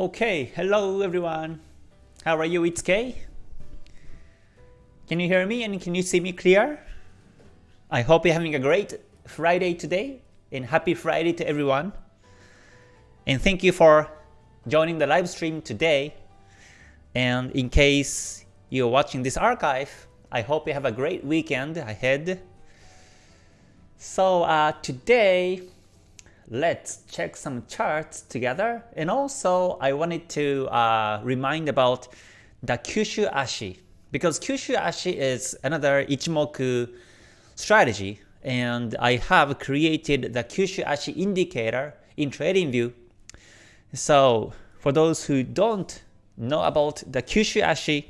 Okay, hello everyone. How are you? It's Kay. Can you hear me and can you see me clear? I hope you're having a great Friday today and happy Friday to everyone. And thank you for joining the live stream today. And in case you're watching this archive, I hope you have a great weekend ahead. So uh, today let's check some charts together. And also, I wanted to uh, remind about the Kyushu Ashi, because Kyushu Ashi is another Ichimoku strategy, and I have created the Kyushu Ashi indicator in TradingView. So for those who don't know about the Kyushu Ashi,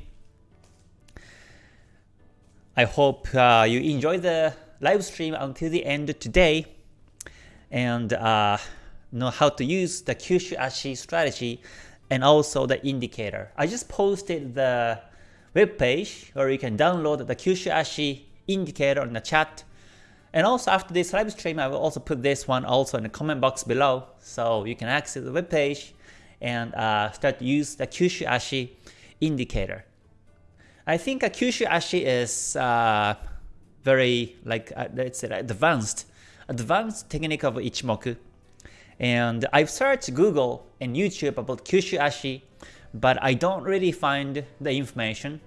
I hope uh, you enjoy the live stream until the end today and uh, know how to use the Kyushu Ashi strategy and also the indicator. I just posted the webpage where you can download the Kyushu Ashi indicator in the chat. And also after this live stream, I will also put this one also in the comment box below, so you can access the webpage and uh, start to use the Kyushu Ashi indicator. I think a Kyushu Ashi is uh, very like uh, let's say advanced advanced technique of Ichimoku. And I've searched Google and YouTube about Kyushu Ashi, but I don't really find the information.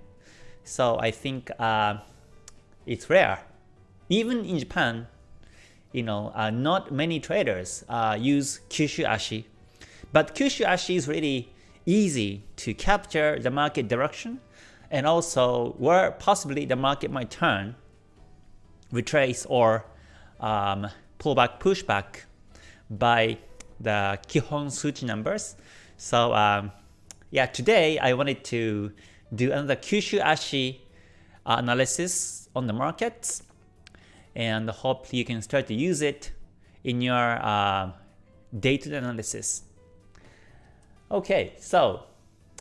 So I think uh, it's rare. Even in Japan, you know, uh, not many traders uh, use Kyushu Ashi. But Kyushu Ashi is really easy to capture the market direction and also where possibly the market might turn, retrace or um, pullback pushback by the Kihon Suchi numbers. So um, yeah, today I wanted to do another Kyushu Ashi analysis on the markets and hope you can start to use it in your uh, data analysis. Okay, so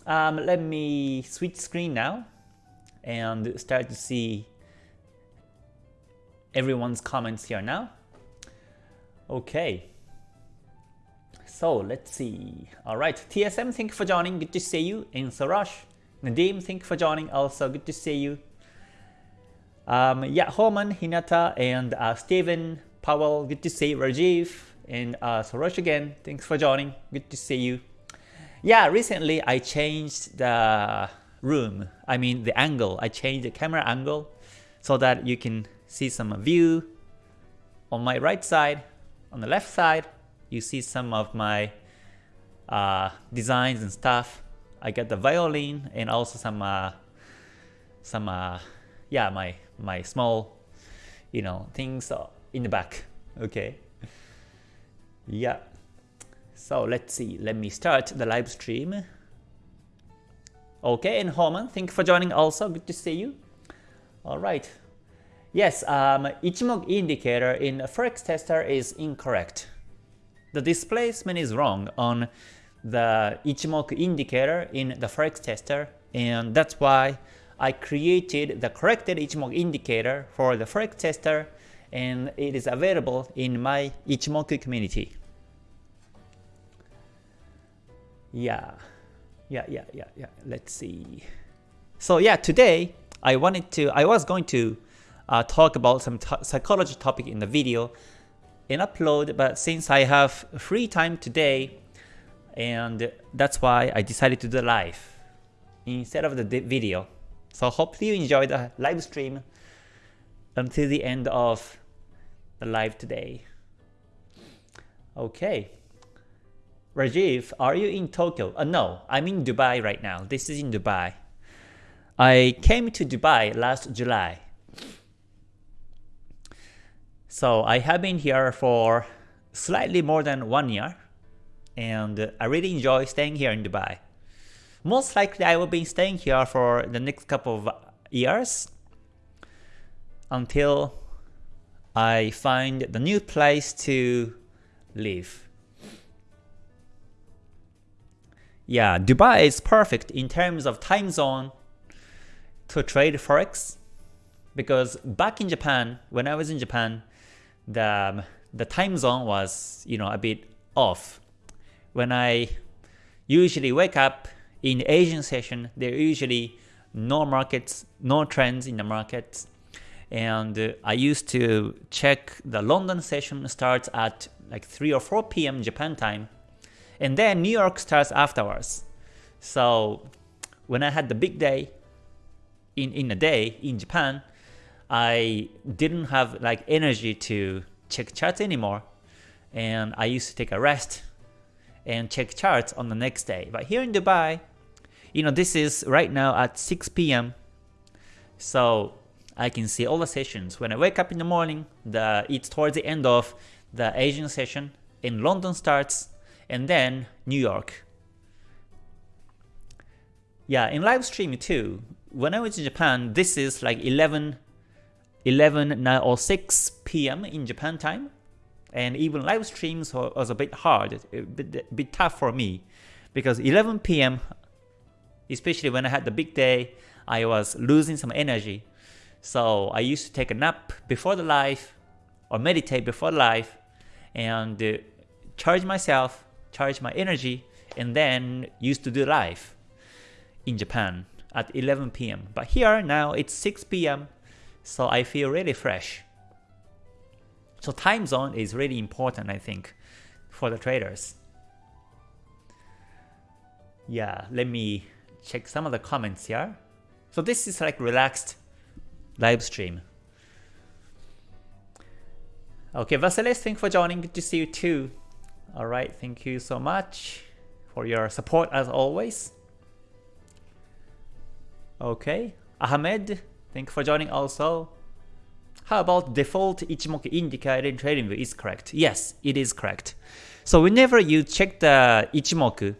um, let me switch screen now and start to see everyone's comments here now. Okay. So let's see. Alright, TSM, thank you for joining. Good to see you. And Sarash, Nadim, thank you for joining. Also, good to see you. Um, yeah, Holman, Hinata, and uh, Steven, Powell, good to see you. Rajiv, and uh, Sorosh again, thanks for joining. Good to see you. Yeah, recently I changed the room, I mean the angle. I changed the camera angle so that you can see some view on my right side. On the left side, you see some of my uh, designs and stuff. I got the violin and also some uh, some uh, yeah my my small you know things in the back. Okay. Yeah. So let's see. Let me start the live stream. Okay, and Holman, thank you for joining also. Good to see you. All right. Yes, um, Ichimoku indicator in Forex Tester is incorrect. The displacement is wrong on the Ichimoku indicator in the Forex Tester and that's why I created the corrected Ichimoku indicator for the Forex Tester and it is available in my Ichimoku community. Yeah, yeah, yeah, yeah, yeah. Let's see. So yeah, today I wanted to, I was going to uh, talk about some psychology topic in the video and upload, but since I have free time today, and that's why I decided to do the live instead of the video. So hopefully you enjoy the live stream until the end of the live today. Okay. Rajiv, are you in Tokyo? Uh, no, I'm in Dubai right now. This is in Dubai. I came to Dubai last July so I have been here for slightly more than one year and I really enjoy staying here in Dubai. Most likely I will be staying here for the next couple of years until I find the new place to live. Yeah, Dubai is perfect in terms of time zone to trade forex because back in Japan, when I was in Japan, the the time zone was you know a bit off when I usually wake up in Asian session, there are usually no markets, no trends in the markets. And uh, I used to check the London session starts at like 3 or 4 p.m. Japan time. And then New York starts afterwards. So when I had the big day in, in a day in Japan, I didn't have like energy to check charts anymore. And I used to take a rest and check charts on the next day. But here in Dubai, you know, this is right now at 6 p.m. So I can see all the sessions. When I wake up in the morning, the it's towards the end of the Asian session, in London starts, and then New York. Yeah, in live stream too, when I was in Japan, this is like 11, 11 or 6 p.m. in Japan time. And even live streams was a bit hard, a bit, a bit tough for me. Because 11 p.m especially when I had the big day, I was losing some energy. So I used to take a nap before the live or meditate before the live and uh, charge myself, charge my energy, and then used to do live in Japan at 11 p.m. But here now it's 6 p.m. so I feel really fresh. So time zone is really important I think for the traders. Yeah, let me check some of the comments here. So this is like relaxed live stream. Okay, Vasilis, thanks for joining. Good to see you too. All right, thank you so much for your support as always. Okay, Ahmed, thank you for joining also. How about default Ichimoku indicator in TradingView is correct? Yes, it is correct. So whenever you check the Ichimoku,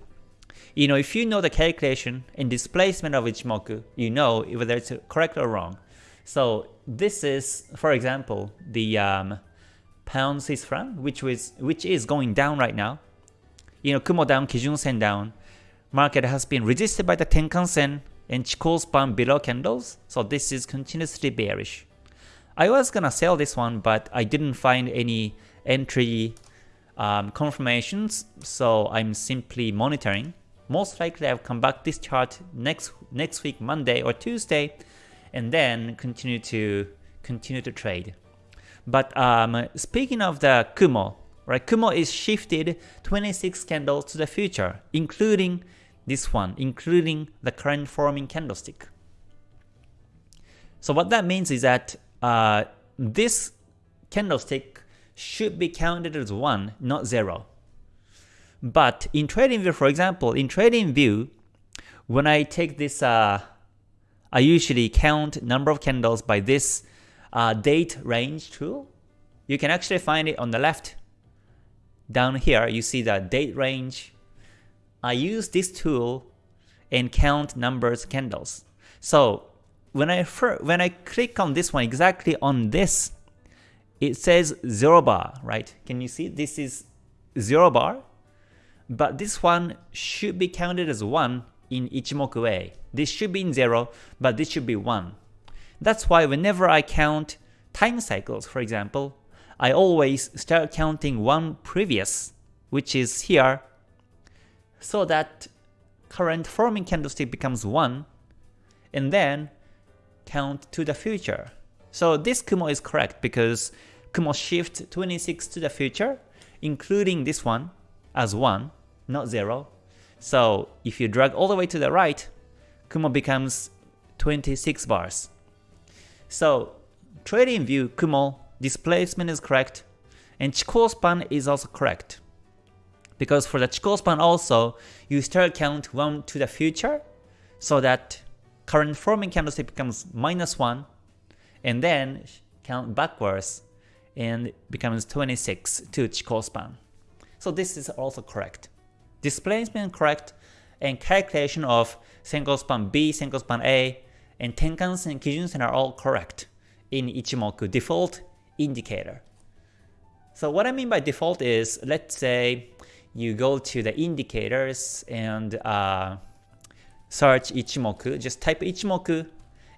you know, if you know the calculation and displacement of Ichimoku, you know whether it's correct or wrong. So this is, for example, the um, pound Swiss franc, which was which is going down right now. You know, Kumo down, Kijun Sen down. Market has been resisted by the Tenkan Sen and Chikou span below candles, so this is continuously bearish. I was gonna sell this one, but I didn't find any entry um, confirmations, so I'm simply monitoring most likely I'll come back this chart next next week Monday or Tuesday and then continue to continue to trade. But um, speaking of the Kumo, right? Kumo is shifted 26 candles to the future, including this one, including the current forming candlestick. So what that means is that uh, this candlestick should be counted as 1, not 0. But in TradingView, for example, in TradingView, when I take this, uh, I usually count number of candles by this uh, date range tool. You can actually find it on the left. Down here, you see the date range. I use this tool and count numbers candles. So when I when I click on this one exactly on this, it says zero bar, right? Can you see this is zero bar? But this one should be counted as 1 in Ichimoku A. This should be in 0, but this should be 1. That's why whenever I count time cycles, for example, I always start counting one previous, which is here, so that current forming candlestick becomes 1, and then count to the future. So this Kumo is correct because Kumo shift 26 to the future, including this one, as 1, not 0. So if you drag all the way to the right, Kumo becomes 26 bars. So trading view Kumo displacement is correct, and Chikou span is also correct. Because for the Chikou span also, you still count 1 to the future, so that current forming candlestick becomes minus 1, and then count backwards and becomes 26 to Chikou span. So this is also correct. Displacement correct and calculation of Senko span B, Senko span A, and Tenkan-sen and Kijun-sen are all correct in Ichimoku default indicator. So what I mean by default is, let's say you go to the indicators and uh, search Ichimoku, just type Ichimoku,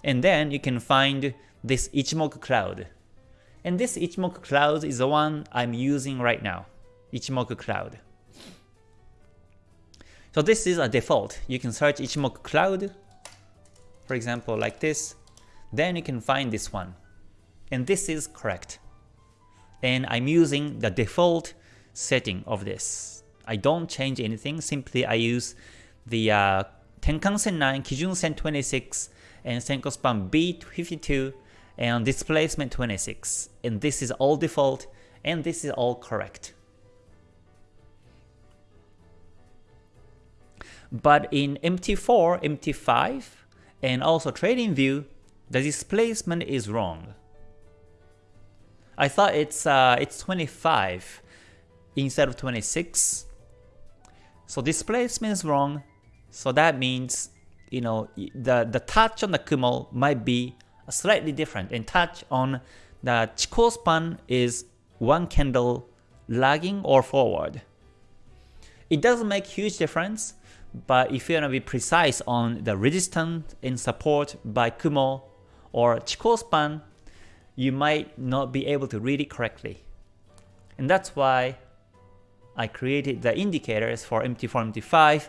and then you can find this Ichimoku cloud. And this Ichimoku cloud is the one I'm using right now. Ichimoku Cloud. So this is a default. You can search Ichimoku Cloud, for example, like this. Then you can find this one. And this is correct. And I'm using the default setting of this. I don't change anything, simply I use the uh, Tenkan-sen 9, Kijun-sen 26, and Senko span B52, and displacement 26. And this is all default, and this is all correct. But in MT4, MT5, and also TradingView, the displacement is wrong. I thought it's uh, it's 25 instead of 26. So displacement is wrong. So that means you know the the touch on the Kumo might be slightly different, and touch on the Chikou span is one candle lagging or forward. It doesn't make huge difference, but if you want to be precise on the resistance and support by Kumo or Chikou span, you might not be able to read it correctly. And that's why I created the indicators for MT4, MT5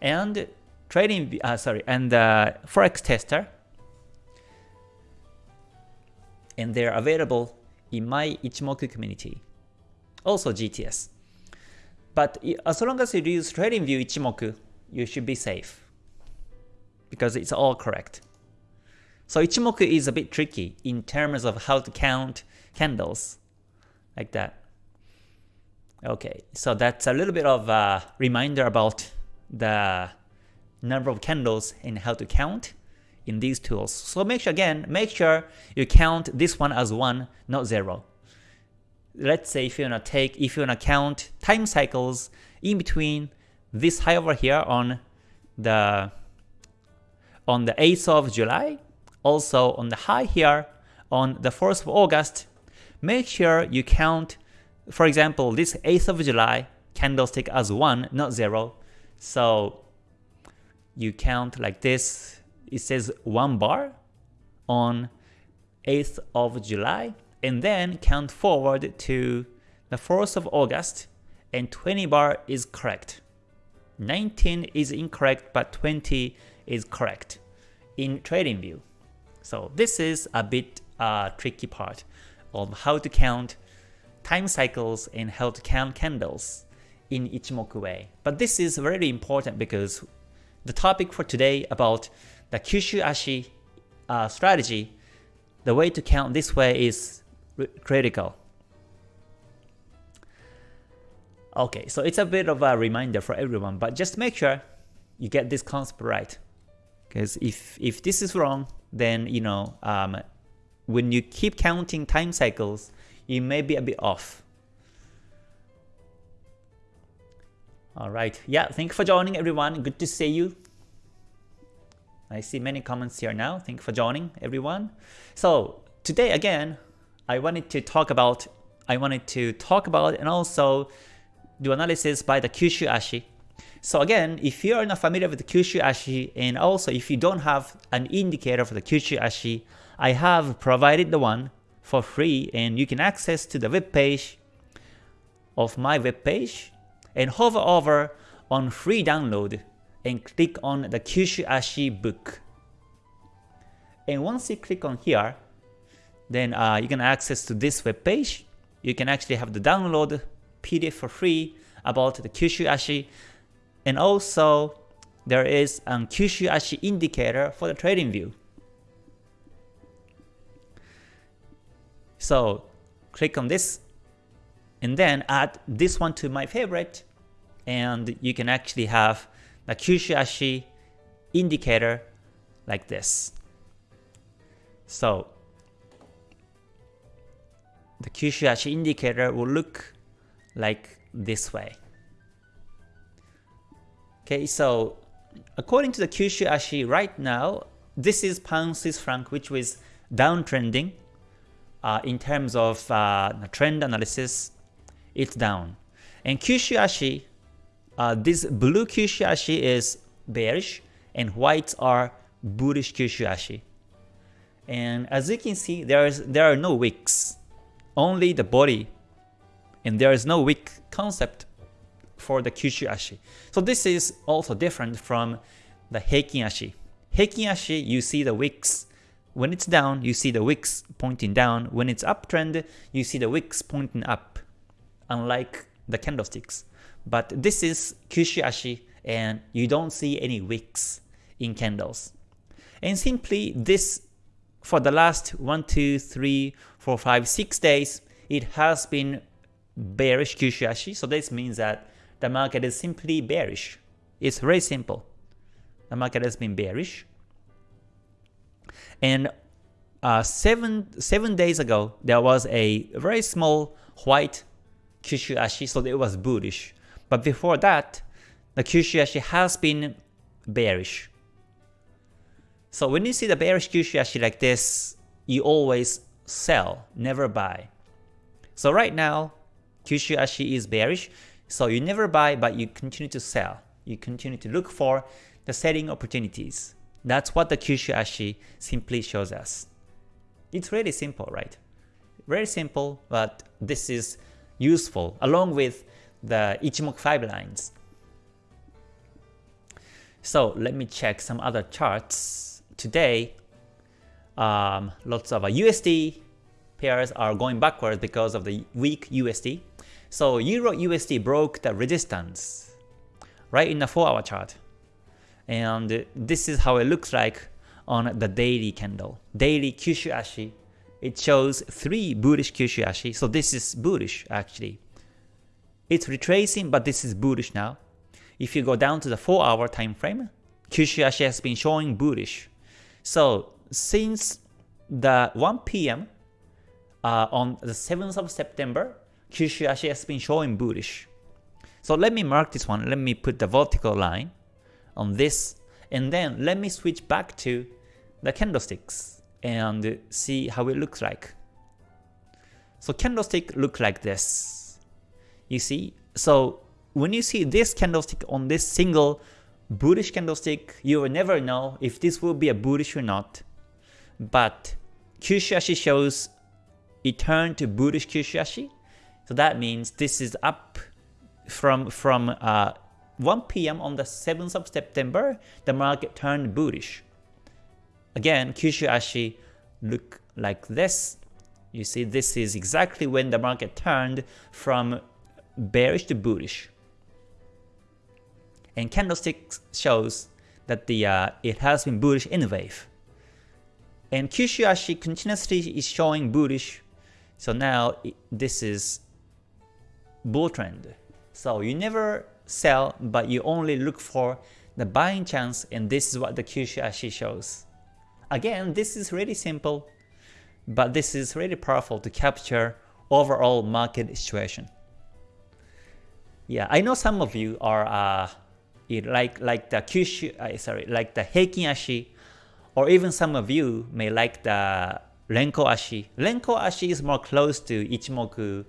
and trading, uh, sorry, and the Forex tester. And they're available in my Ichimoku community. Also GTS. But as long as you use TradingView Ichimoku, you should be safe. Because it's all correct. So Ichimoku is a bit tricky in terms of how to count candles. Like that. Okay, so that's a little bit of a reminder about the number of candles and how to count in these tools. So make sure again, make sure you count this one as 1, not 0. Let's say if you wanna take if you wanna count time cycles in between this high over here on the on the 8th of July, also on the high here on the 4th of August, make sure you count, for example, this 8th of July candlestick as 1, not 0. So you count like this, it says 1 bar on 8th of July, and then count forward to the 4th of August, and 20 bar is correct. 19 is incorrect, but 20 is correct in TradingView. So this is a bit uh, tricky part of how to count time cycles and how to count candles in Ichimoku way. But this is very important because the topic for today about the Kyushu Ashi uh, strategy, the way to count this way is critical. Okay, so it's a bit of a reminder for everyone, but just make sure you get this concept right. Because if, if this is wrong, then you know um, when you keep counting time cycles, you may be a bit off. Alright, yeah, thank you for joining everyone. Good to see you. I see many comments here now. Thank you for joining everyone. So today again, I wanted to talk about I wanted to talk about and also do analysis by the Kyushu Ashi. So again, if you are not familiar with the Kyushu Ashi and also if you don't have an indicator for the Kyushu Ashi, I have provided the one for free and you can access to the web page of my web page and hover over on free download and click on the Kyushu Ashi book. And once you click on here, then uh, you can access to this web page. You can actually have the download PDF for free about the Kyushu Ashi. And also, there is a Kyushu Ashi indicator for the trading view. So click on this and then add this one to my favorite and you can actually have the Kyushu Ashi indicator like this. So the Kyushu Ashi indicator will look like this way. Okay, so according to the Kyushu Ashi right now, this is pound Swiss franc which was downtrending uh, in terms of uh, trend analysis, it's down. And Kyushu Ashi, uh, this blue Kyushu Ashi is bearish and whites are bullish Kyushu Ashi. And as you can see, there is there are no wicks, only the body and there is no wick concept for the Kyushu Ashi. So this is also different from the Heikin Ashi. Heikin Ashi, you see the wicks. When it's down, you see the wicks pointing down. When it's uptrend, you see the wicks pointing up, unlike the candlesticks. But this is Kyushu Ashi, and you don't see any wicks in candles. And simply this, for the last 1, 2, 3, 4, 5, 6 days, it has been bearish Kyushu Ashi. So this means that the market is simply bearish. It's very simple. The market has been bearish. And uh, seven seven days ago, there was a very small white Kyushu Ashi, so it was bullish. But before that, the Kyushu Ashi has been bearish. So when you see the bearish Kyushu Ashi like this, you always sell, never buy. So right now, Kyushu Ashi is bearish, so you never buy but you continue to sell. You continue to look for the selling opportunities. That's what the Kyushu Ashi simply shows us. It's really simple, right? Very simple, but this is useful along with the Ichimoku 5 lines. So let me check some other charts. Today, um, lots of USD pairs are going backwards because of the weak USD. So Euro USD broke the resistance right in the 4 hour chart. And this is how it looks like on the daily candle. Daily Kyushu Ashi. It shows 3 bullish Kyushu Ashi. So this is bullish actually. It's retracing but this is bullish now. If you go down to the 4 hour time frame, Kyushu Ashi has been showing bullish. So since the 1 p.m. Uh, on the 7th of September, Kyushu Ashi has been showing bullish. So let me mark this one. Let me put the vertical line on this. And then let me switch back to the candlesticks and see how it looks like. So candlestick look like this. You see? So when you see this candlestick on this single bullish candlestick, you will never know if this will be a bullish or not. But Kyushashi shows it turned to bullish Kyushashi. So that means this is up from from uh, 1 p.m. on the 7th of September, the market turned bullish. Again, Kyushu Ashi look like this. You see, this is exactly when the market turned from bearish to bullish. And candlestick shows that the uh, it has been bullish in a wave. And Kyushu Ashi continuously is showing bullish. So now it, this is bull trend. So you never sell, but you only look for the buying chance and this is what the Kyushu Ashi shows. Again, this is really simple, but this is really powerful to capture overall market situation. Yeah, I know some of you are uh, like like the Kyushu, uh, sorry, like the Heikin Ashi, or even some of you may like the Renko Ashi. Renko Ashi is more close to Ichimoku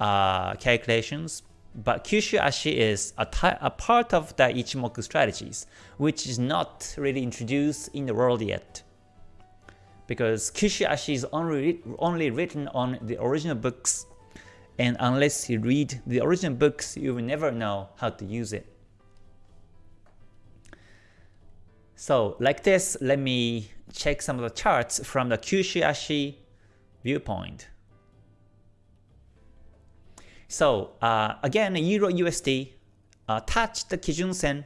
uh, calculations, but Kyushu Ashi is a, a part of the Ichimoku strategies, which is not really introduced in the world yet. Because Kyushu Ashi is only, only written on the original books, and unless you read the original books, you will never know how to use it. So like this, let me check some of the charts from the Kyushu Ashi viewpoint. So uh, again, Euro USD uh, touched the Kijun Sen,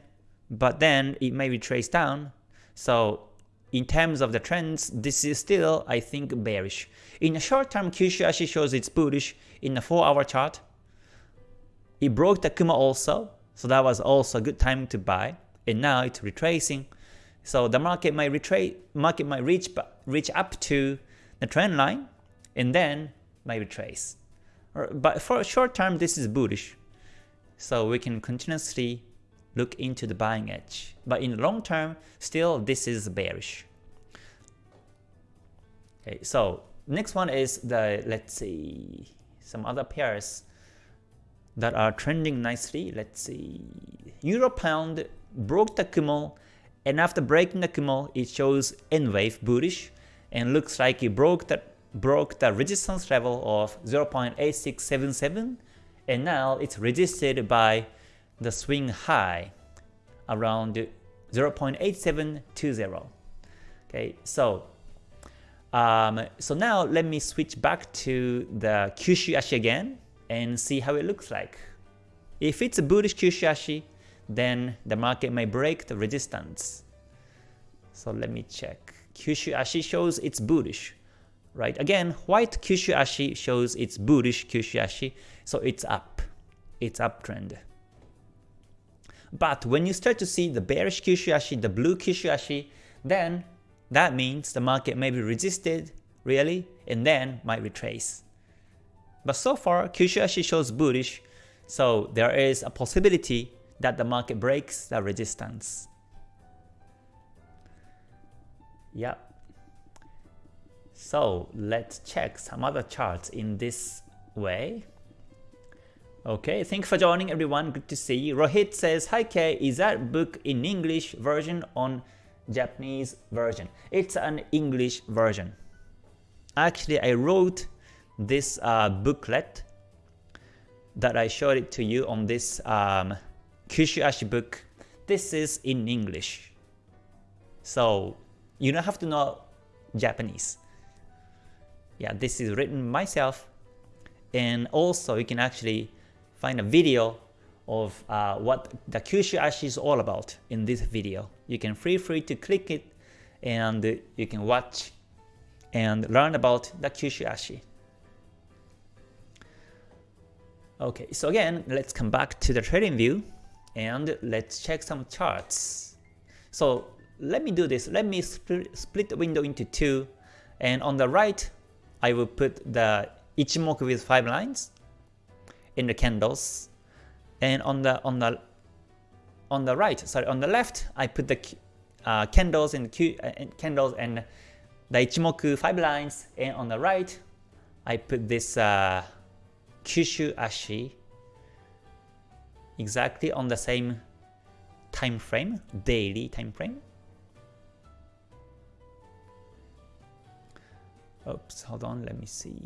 but then it may retrace down. So in terms of the trends, this is still, I think, bearish. In the short term, Kyushu Ashi shows it's bullish in the 4 hour chart. It broke the Kumo also, so that was also a good time to buy. And now it's retracing. So the market might retrace, market might reach reach up to the trend line, and then might retrace. But for a short term, this is bullish. So we can continuously look into the buying edge. But in the long term, still this is bearish. Okay, so next one is the, let's see, some other pairs that are trending nicely. Let's see, Euro Pound broke the Kumo, and after breaking the Kumo, it shows N wave bullish, and looks like it broke the broke the resistance level of 0.8677 and now it's resisted by the swing high around 0.8720. Okay, so um, so now let me switch back to the Kyushu Ashi again and see how it looks like. If it's a bullish Kyushu Ashi, then the market may break the resistance. So let me check. Kyushu Ashi shows it's bullish, right? Again, white Kyushu Ashi shows it's bullish Kyushu Ashi, so it's up. It's uptrend. But when you start to see the bearish Kyushu Ashi, the blue Kyushu Ashi, then that means the market may be resisted, really, and then might retrace. But so far, Kyushu Ashi shows bullish, so there is a possibility that the market breaks the resistance. Yep. So let's check some other charts in this way. Okay, thanks for joining everyone, good to see you. Rohit says, Hi Kay, is that book in English version on Japanese version? It's an English version. Actually, I wrote this uh, booklet that I showed it to you on this um, Kyushu book. This is in English. So you don't have to know Japanese. Yeah, this is written myself and also you can actually find a video of uh, what the Kyushu Ashi is all about in this video. You can feel free to click it and you can watch and learn about the Kyushu Ashi. Okay, so again, let's come back to the trading view and let's check some charts. So let me do this. Let me split the window into two and on the right, I will put the Ichimoku with 5 lines in the candles. And on the on the on the right, sorry, on the left, I put the uh, candles and uh, candles and the Ichimoku 5 lines, and on the right, I put this uh, Kyushu Ashi exactly on the same time frame, daily time frame. Oops, hold on, let me see.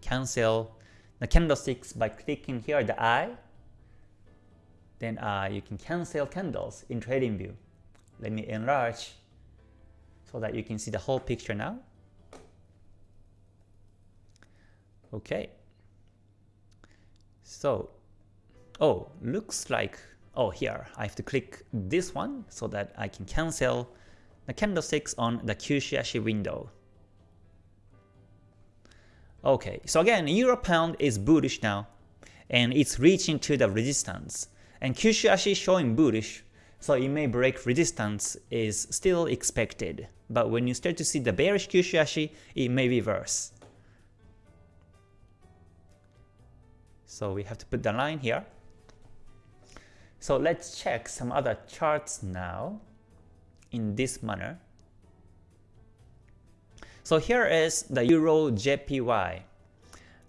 Cancel the candlesticks by clicking here the eye. Then uh, you can cancel candles in TradingView. Let me enlarge so that you can see the whole picture now. Okay. So, oh, looks like, oh here, I have to click this one so that I can cancel the candlesticks on the Kyushu Ashi window. Okay, so again, Euro Pound is bullish now, and it's reaching to the resistance. And Kyushu Ashi showing bullish, so it may break resistance is still expected. But when you start to see the bearish Kyushu Ashi, it may reverse. So we have to put the line here. So let's check some other charts now in this manner. So here is the Euro JPY.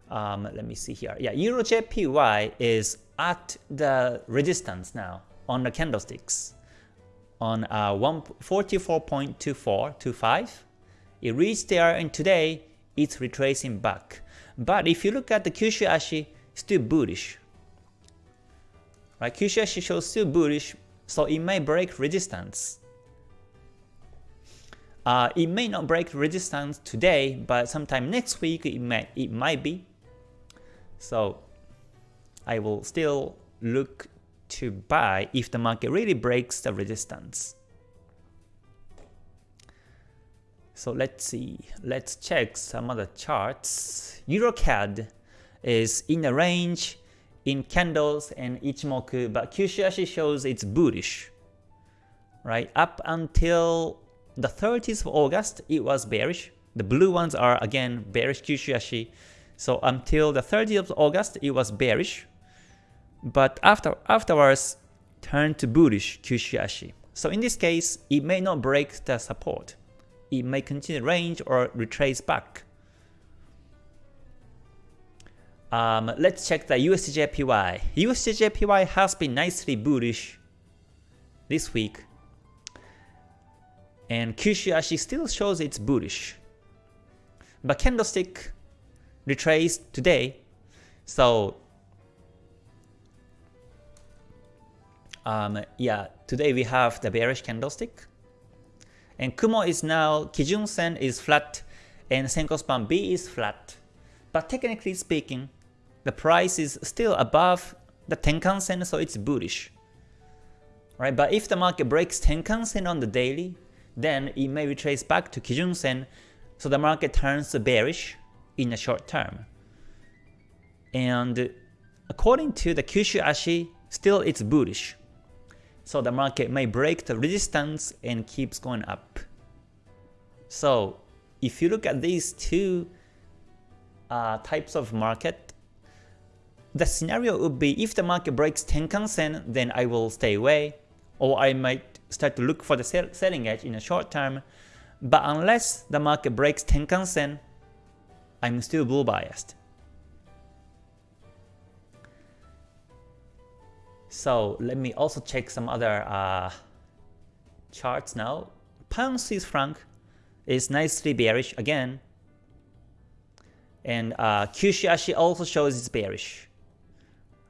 Um, let me see here. Yeah, Euro JPY is at the resistance now on the candlesticks on uh, 44.2425. It reached there and today it's retracing back. But if you look at the Kyushu Ashi, still bullish. Right, Kyushu Ashi shows still bullish, so it may break resistance. Uh, it may not break resistance today, but sometime next week it might, it might be. So I will still look to buy if the market really breaks the resistance. So let's see, let's check some other charts. EuroCAD is in a range in candles and Ichimoku, but Kyushu shows it's bullish, right? Up until the 30th of August, it was bearish. The blue ones are again bearish Kyushu Ashi. So until the 30th of August, it was bearish. But after afterwards, turned to bullish Kyushu Ashi. So in this case, it may not break the support. It may continue range or retrace back. Um, let's check the USDJPY. USDJPY has been nicely bullish this week and Kyushu still shows it's bullish. But candlestick retraced today, so um, yeah, today we have the bearish candlestick. And Kumo is now, Kijun Sen is flat and Senko Span B is flat. But technically speaking, the price is still above the Tenkan Sen, so it's bullish. Right? But if the market breaks Tenkan Sen on the daily, then it may retrace back to Kijun Sen, so the market turns bearish in the short term. And according to the Kyushu Ashi, still it's bullish. So the market may break the resistance and keeps going up. So if you look at these two uh, types of market, the scenario would be if the market breaks Tenkan Sen, then I will stay away, or I might start to look for the sell selling edge in the short term. But unless the market breaks Tenkan Sen, I'm still bull biased. So let me also check some other uh, charts now. Pound Swiss franc is nicely bearish again. And uh, Kyushu Ashi also shows it's bearish.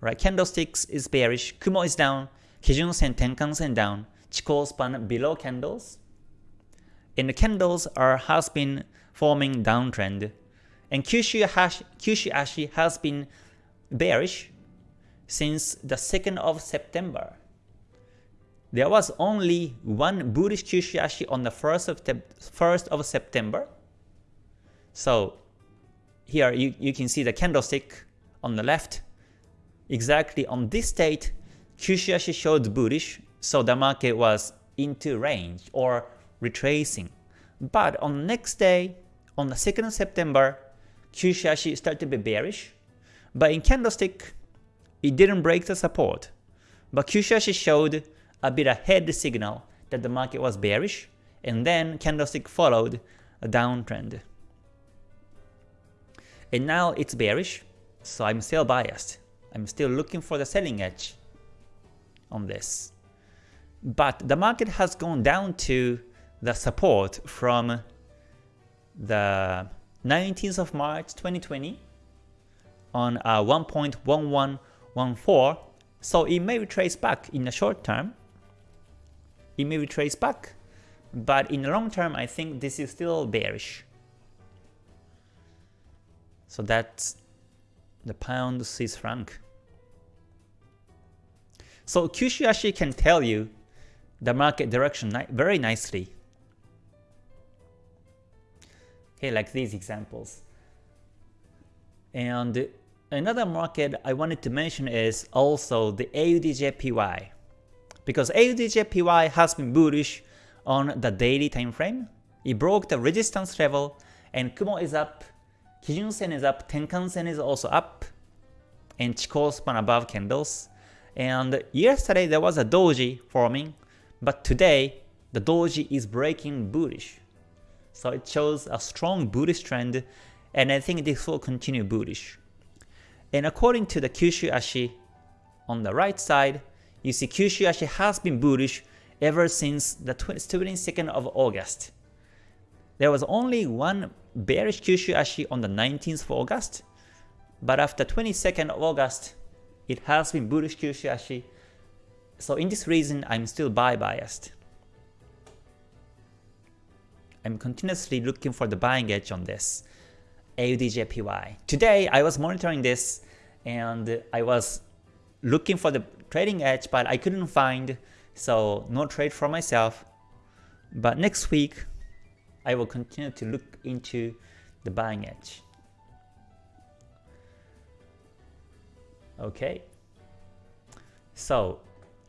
Right, candlesticks is bearish, Kumo is down, Kijun Sen, Tenkan Sen down, Chikou span below candles. And the candles are has been forming downtrend. And Kyushu, hash, Kyushu Ashi has been bearish since the 2nd of September. There was only one bullish Kyushu Ashi on the 1st of, 1st of September. So here you, you can see the candlestick on the left. Exactly on this date, Kyushu Ashi showed bullish, so the market was into range or retracing. But on the next day, on the 2nd of September, Kyushu Ashi started to be bearish. But in candlestick, it didn't break the support, but Kyushu Ashi showed a bit ahead signal that the market was bearish, and then candlestick followed a downtrend. And now it's bearish, so I'm still biased. I'm still looking for the selling edge on this. But the market has gone down to the support from the 19th of March 2020 on uh, a 1.11 1.4, so it may retrace back in the short term. It may retrace back, but in the long term, I think this is still bearish. So that's the pound Swiss franc. So Kyushu can tell you the market direction ni very nicely. Okay, like these examples. And Another market I wanted to mention is also the AUDJPY. Because AUDJPY has been bullish on the daily time frame. It broke the resistance level and Kumo is up, Kijun Sen is up, Tenkan Sen is also up, and Chikou span above candles. And yesterday there was a doji forming, but today the doji is breaking bullish. So it shows a strong bullish trend and I think this will continue bullish. And according to the Kyushu Ashi on the right side, you see Kyushu Ashi has been bullish ever since the 22nd of August. There was only one bearish Kyushu Ashi on the 19th of August, but after 22nd of August, it has been bullish Kyushu Ashi. So in this reason, I'm still buy biased. I'm continuously looking for the buying edge on this. AUDJPY. Today I was monitoring this and I was looking for the trading edge but I couldn't find so no trade for myself. But next week I will continue to look into the buying edge. Okay. So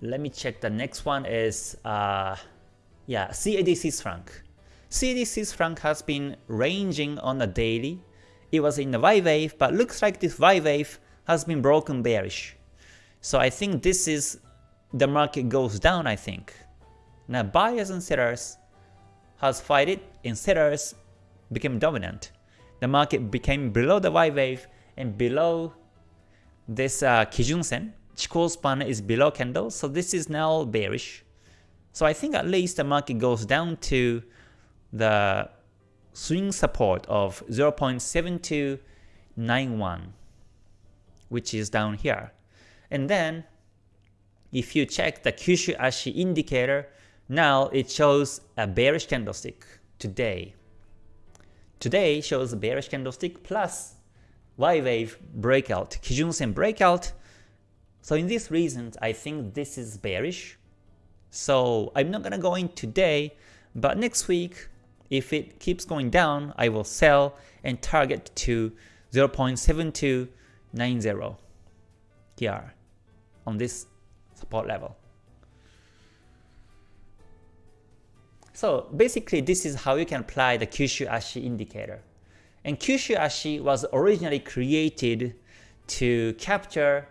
let me check the next one is uh, yeah CAD Swiss franc. CAD Swiss franc has been ranging on a daily it was in the Y wave, but looks like this Y wave has been broken bearish. So I think this is the market goes down, I think. Now buyers and sellers has fight it and sellers became dominant. The market became below the Y wave and below this uh, Kijun Sen. Chikou span is below candle, so this is now bearish. So I think at least the market goes down to the swing support of 0.7291, which is down here. And then if you check the Kyushu Ashi indicator, now it shows a bearish candlestick today. Today shows a bearish candlestick plus Y wave breakout, Kijun Sen breakout. So in these reasons, I think this is bearish. So I'm not gonna go in today, but next week, if it keeps going down, I will sell and target to 0.7290 here on this support level. So basically this is how you can apply the Kyushu Ashi indicator. And Kyushu Ashi was originally created to capture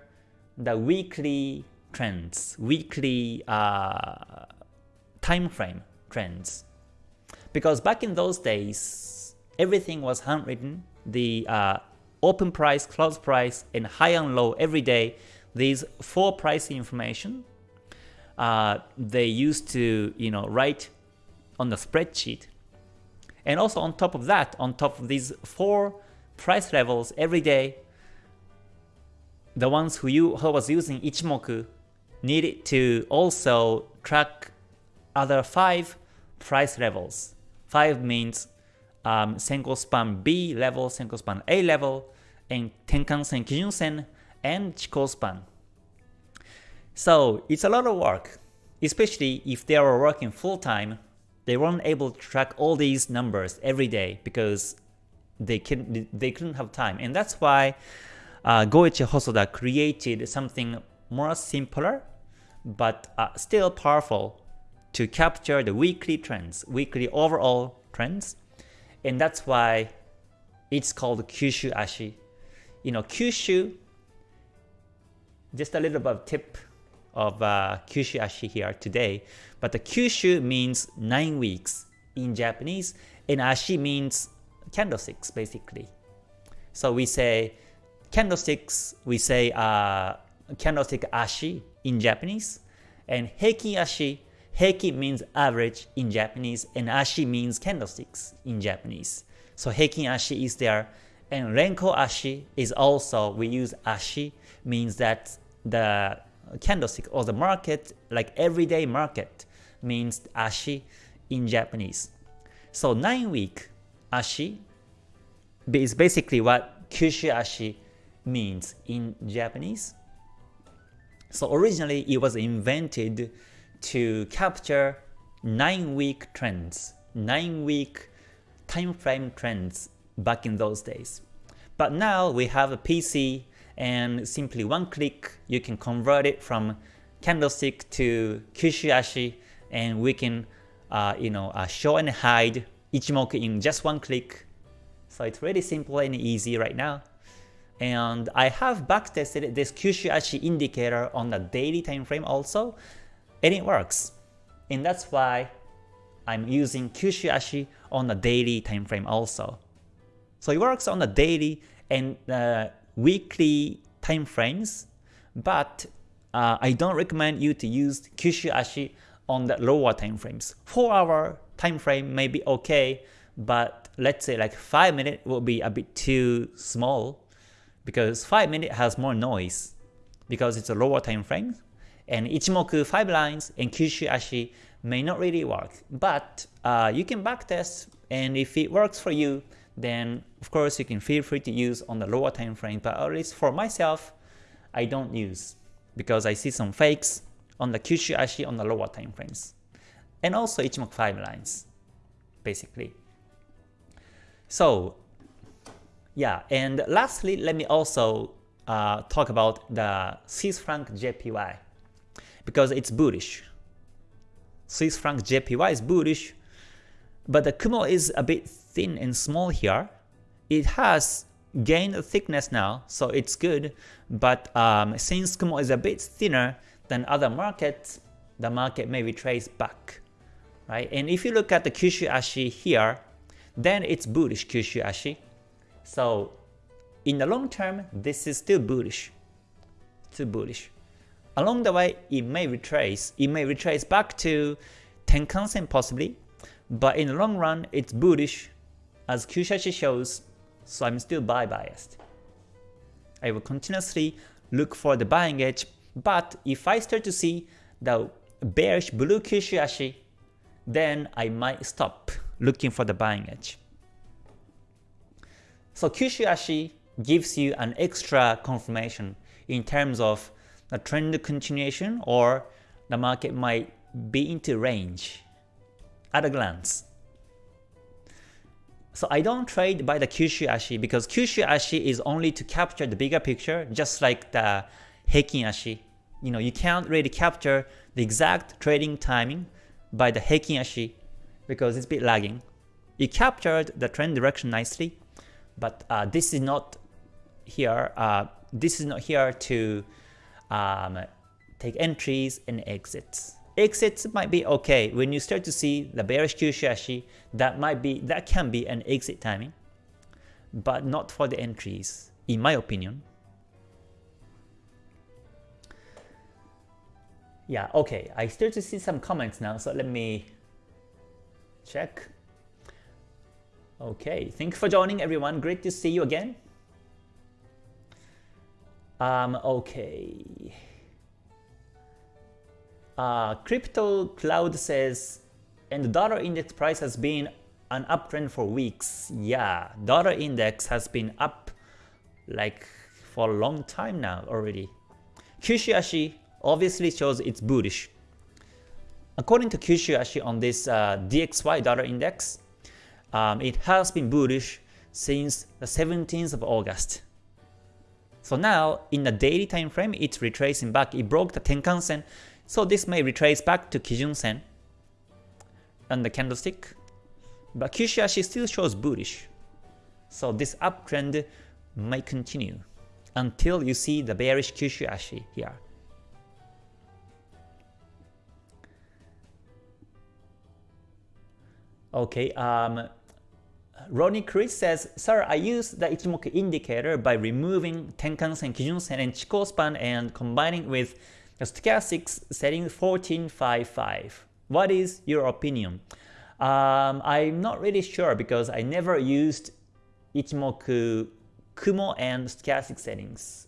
the weekly trends, weekly uh, time frame trends. Because back in those days, everything was handwritten, the uh, open price, close price, and high and low every day, these four price information, uh, they used to you know write on the spreadsheet. And also on top of that, on top of these four price levels every day, the ones who, you, who was using Ichimoku needed to also track other five price levels. Five means um, span B level, Senko span A level, and Tenkan Sen, Kijun Sen, and Chikou span. So it's a lot of work, especially if they are working full time. They weren't able to track all these numbers every day because they can they couldn't have time, and that's why uh, Goichi Hosoda created something more simpler but uh, still powerful to capture the weekly trends, weekly overall trends, and that's why it's called Kyushu Ashi. You know, Kyushu, just a little bit of tip of uh, Kyushu Ashi here today, but the Kyushu means 9 weeks in Japanese, and Ashi means candlesticks basically. So we say candlesticks, we say uh, candlestick Ashi in Japanese, and Heikin Ashi, Heiki means average in Japanese, and Ashi means candlesticks in Japanese. So Heikin Ashi is there, and Renko Ashi is also, we use Ashi, means that the candlestick or the market, like everyday market, means Ashi in Japanese. So 9 week Ashi is basically what Kyushu Ashi means in Japanese. So originally it was invented to capture 9 week trends, 9 week time frame trends back in those days. But now we have a PC and simply one click you can convert it from candlestick to Kyushu Ashi and we can uh, you know uh, show and hide Ichimoku in just one click. So it's really simple and easy right now. And I have backtested this Kyushu Ashi indicator on the daily time frame also, and it works. And that's why I'm using Kyushu Ashi on the daily time frame also. So it works on the daily and uh, weekly time frames, but uh, I don't recommend you to use Kyushu Ashi on the lower time frames. 4 hour time frame may be okay, but let's say like 5 minute will be a bit too small because 5 minute has more noise because it's a lower time frame and Ichimoku 5 lines and Kyushu Ashi may not really work. But uh, you can backtest and if it works for you, then of course you can feel free to use on the lower time frame, but at least for myself, I don't use because I see some fakes on the Kyushu Ashi on the lower time frames. And also Ichimoku 5 lines, basically. So yeah, and lastly, let me also uh, talk about the Swiss franc JPY because it's bullish. Swiss franc JPY is bullish, but the Kumo is a bit thin and small here. It has gained thickness now, so it's good, but um, since Kumo is a bit thinner than other markets, the market may retrace back. Right? And if you look at the Kyushu Ashi here, then it's bullish Kyushu Ashi. So in the long term, this is still bullish. Still bullish. Along the way, it may retrace. It may retrace back to Tenkan-sen possibly, but in the long run, it's bullish as Kyushu Ashi shows, so I'm still buy biased. I will continuously look for the buying edge But if I start to see the bearish blue Kyushu Ashi, then I might stop looking for the buying edge. So Kyushu Ashi gives you an extra confirmation in terms of the trend continuation or the market might be into range at a glance. So I don't trade by the Kyushu Ashi because Kyushu Ashi is only to capture the bigger picture just like the Heikin Ashi. You know, you can't really capture the exact trading timing by the Heikin Ashi because it's a bit lagging. It captured the trend direction nicely, but uh, this is not here. Uh, this is not here to um, take entries and exits. Exits might be okay when you start to see the bearish Kyushu That might be that can be an exit timing, but not for the entries, in my opinion. Yeah, okay. I start to see some comments now, so let me check. Okay, thanks for joining everyone. Great to see you again. Um, okay. Uh, Crypto Cloud says, and the dollar index price has been an uptrend for weeks. Yeah, dollar index has been up like for a long time now already. Kyushu obviously shows it's bullish. According to Kyushu on this uh, DXY dollar index, um, it has been bullish since the 17th of August. So now in the daily time frame, it's retracing back. It broke the Tenkan Sen so this may retrace back to Kijun Sen and the candlestick, but Kyushu Ashi still shows bullish. So this uptrend might continue until you see the bearish Kyushu Ashi here. Okay, um, Ronnie Chris says, Sir, I use the Ichimoku indicator by removing Tenkan-sen, Kijun-sen, and Chikou span and combining with the stochastics setting 1455. What is your opinion? Um, I'm not really sure because I never used Ichimoku Kumo and stochastic settings.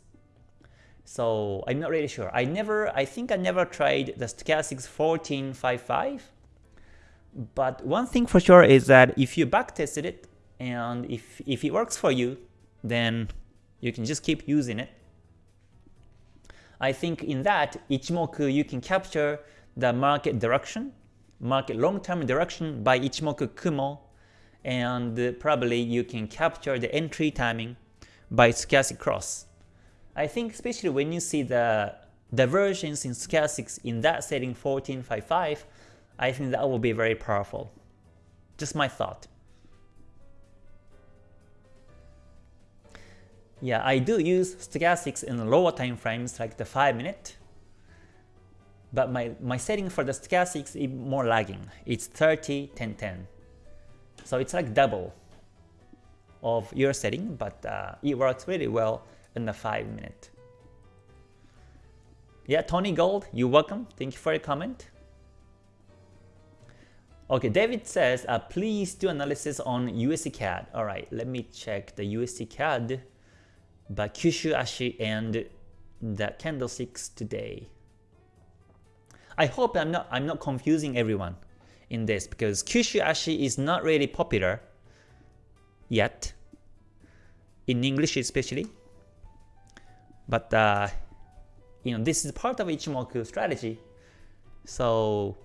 So I'm not really sure. I never, I think I never tried the stochastics 1455. But one thing for sure is that if you backtested it and if, if it works for you, then you can just keep using it. I think in that, Ichimoku you can capture the market direction, market long-term direction by Ichimoku Kumo, and probably you can capture the entry timing by stochastic cross. I think especially when you see the divergence in stochastics in that setting 1455, I think that will be very powerful. Just my thought. Yeah, I do use stochastics in lower time frames like the 5 minute, but my, my setting for the stochastics is more lagging. It's 30, 10, 10. So it's like double of your setting, but uh, it works really well in the 5 minute. Yeah, Tony Gold, you're welcome. Thank you for your comment. Okay, David says, uh, please do analysis on USD CAD. Alright, let me check the USD CAD by Kyushu Ashi and the candlesticks today. I hope I'm not I'm not confusing everyone in this because Kyushu Ashi is not really popular yet in English especially. But uh, you know this is part of Ichimoku strategy, so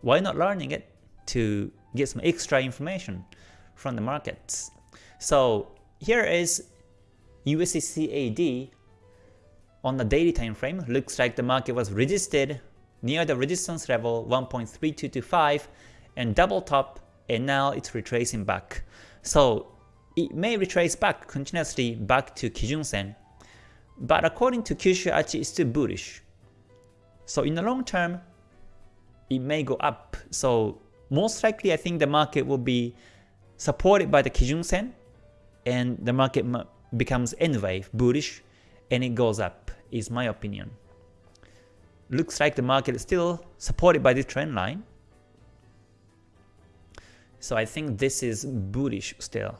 why not learning it to get some extra information from the markets? So here is USD on the daily time frame looks like the market was resisted near the resistance level 1.3225 and double top and now it's retracing back. So it may retrace back continuously back to Kijun Sen, but according to Kyushu Ashi it's still bullish. So in the long term, it may go up. So most likely I think the market will be supported by the Kijun Sen and the market becomes wave bullish and it goes up is my opinion. Looks like the market is still supported by this trend line. So I think this is bullish still.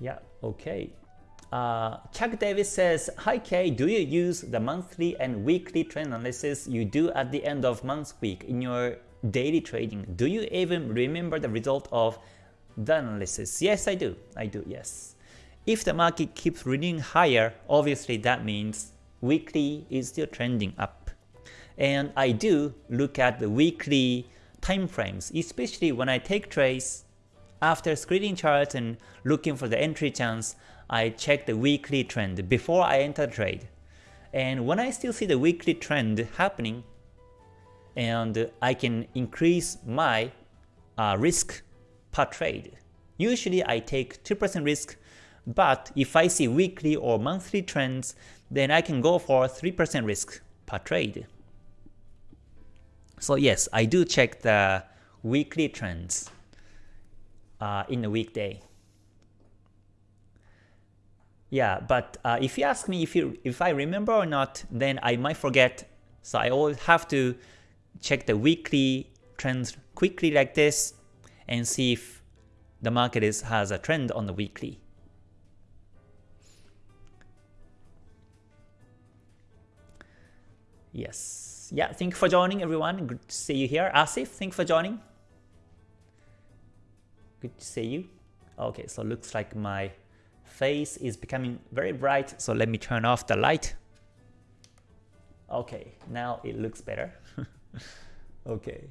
Yeah, okay. Uh, Chuck Davis says, Hi Kay, do you use the monthly and weekly trend analysis you do at the end of month week in your daily trading? Do you even remember the result of the analysis? Yes, I do. I do, yes. If the market keeps reading higher, obviously that means weekly is still trending up. And I do look at the weekly time frames, especially when I take trades after screening charts and looking for the entry chance, I check the weekly trend before I enter the trade. And when I still see the weekly trend happening, and I can increase my uh, risk per trade. Usually I take 2% risk, but if I see weekly or monthly trends, then I can go for 3% risk per trade. So yes, I do check the weekly trends uh, in a weekday. Yeah, but uh, if you ask me if you if I remember or not, then I might forget. So I always have to check the weekly trends quickly like this and see if the market is has a trend on the weekly. Yes. Yeah, thank you for joining everyone. Good to see you here. Asif, thank you for joining. Good to see you. Okay, so looks like my face is becoming very bright, so let me turn off the light. Okay, now it looks better. okay.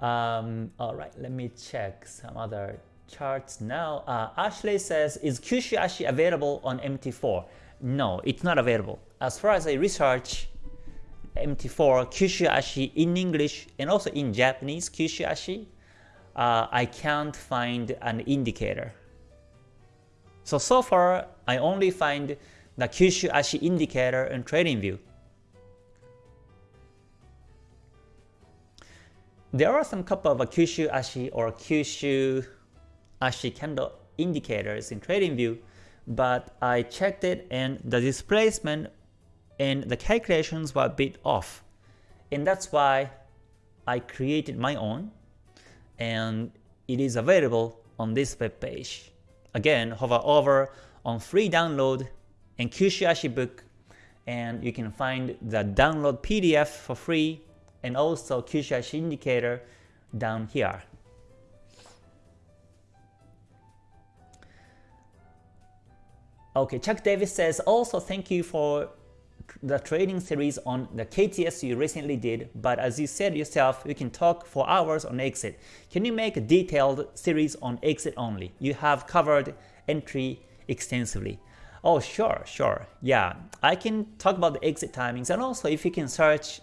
Um, all right, let me check some other charts now. Uh, Ashley says, is Kyushu available on MT4? No, it's not available. As far as I research MT4, Kyushu in English and also in Japanese, Kyushu uh, I can't find an indicator. So, so far, I only find the Kyushu Ashi indicator in TradingView. There are some couple of Kyushu Ashi or Kyushu Ashi candle indicators in TradingView, but I checked it and the displacement and the calculations were a bit off. And that's why I created my own and it is available on this web page. Again, hover over on free download and Kyushu Ashi book and you can find the download PDF for free and also Kyushu Ashi indicator down here. Okay, Chuck Davis says also thank you for the trading series on the KTS you recently did, but as you said yourself, you can talk for hours on exit. Can you make a detailed series on exit only? You have covered entry extensively. Oh, sure, sure. Yeah, I can talk about the exit timings and also if you can search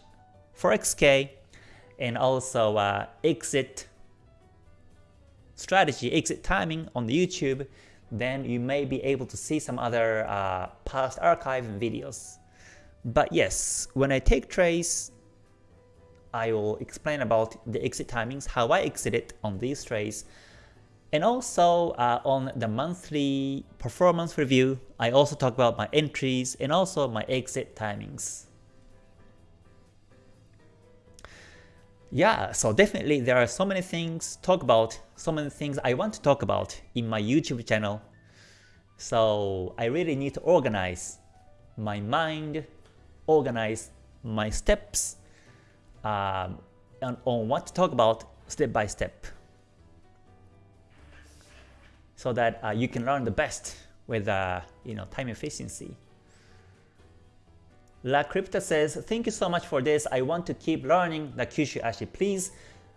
for XK and also uh, exit strategy, exit timing on the YouTube, then you may be able to see some other uh, past archive videos. But yes, when I take trades, I will explain about the exit timings, how I exited on these trades, and also uh, on the monthly performance review, I also talk about my entries and also my exit timings. Yeah, so definitely there are so many things talk about, so many things I want to talk about in my YouTube channel. So I really need to organize my mind organize my steps um, on, on what to talk about step by step so that uh, you can learn the best with uh, you know time efficiency. La Crypta says, thank you so much for this. I want to keep learning the Kyushu Ashi. Please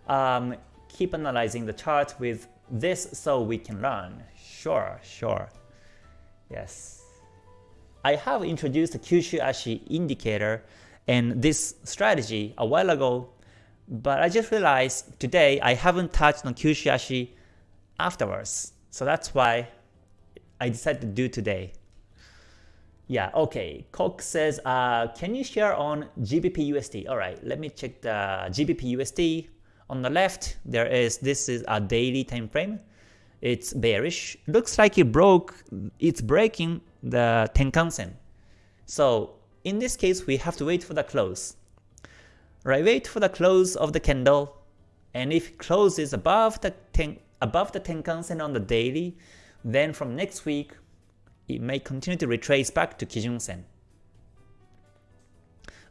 um, keep analyzing the chart with this so we can learn. Sure, sure. Yes. I have introduced the Kyushu Ashi indicator and this strategy a while ago, but I just realized today I haven't touched on Kyushu Ashi afterwards. So that's why I decided to do today. Yeah, okay. Cox says, uh, can you share on GBP USD? Alright, let me check the GBP USD. On the left, there is, this is a daily time frame. It's bearish. Looks like it broke, it's breaking the Tenkan-sen. So in this case, we have to wait for the close. Right, wait for the close of the candle, and if it closes above the ten, above the Tenkan-sen on the daily, Then from next week, it may continue to retrace back to Kijun Sen.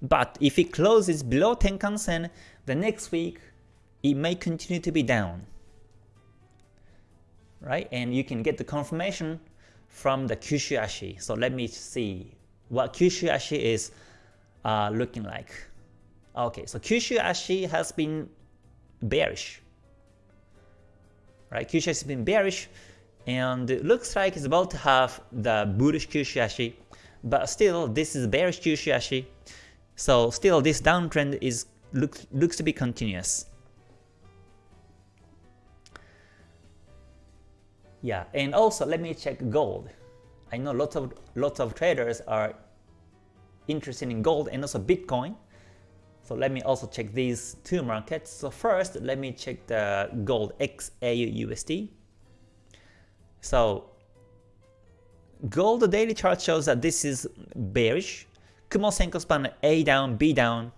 But if it closes below Tenkan Sen, the next week it may continue to be down. Right? And you can get the confirmation from the Kyushu Ashi. So let me see what Kyushu Ashi is uh, looking like. Okay, so Kyushu Ashi has been bearish. Right? Kyushu has been bearish and it looks like it's about to have the bullish Kyushu Ashi, but still this is bearish Kyushu Ashi. So still this downtrend is looks looks to be continuous. Yeah, and also let me check gold. I know lots of lots of traders are interested in gold and also Bitcoin. So let me also check these two markets. So first, let me check the gold XAU USD. So gold daily chart shows that this is bearish. Kumo Senko span A down, B down.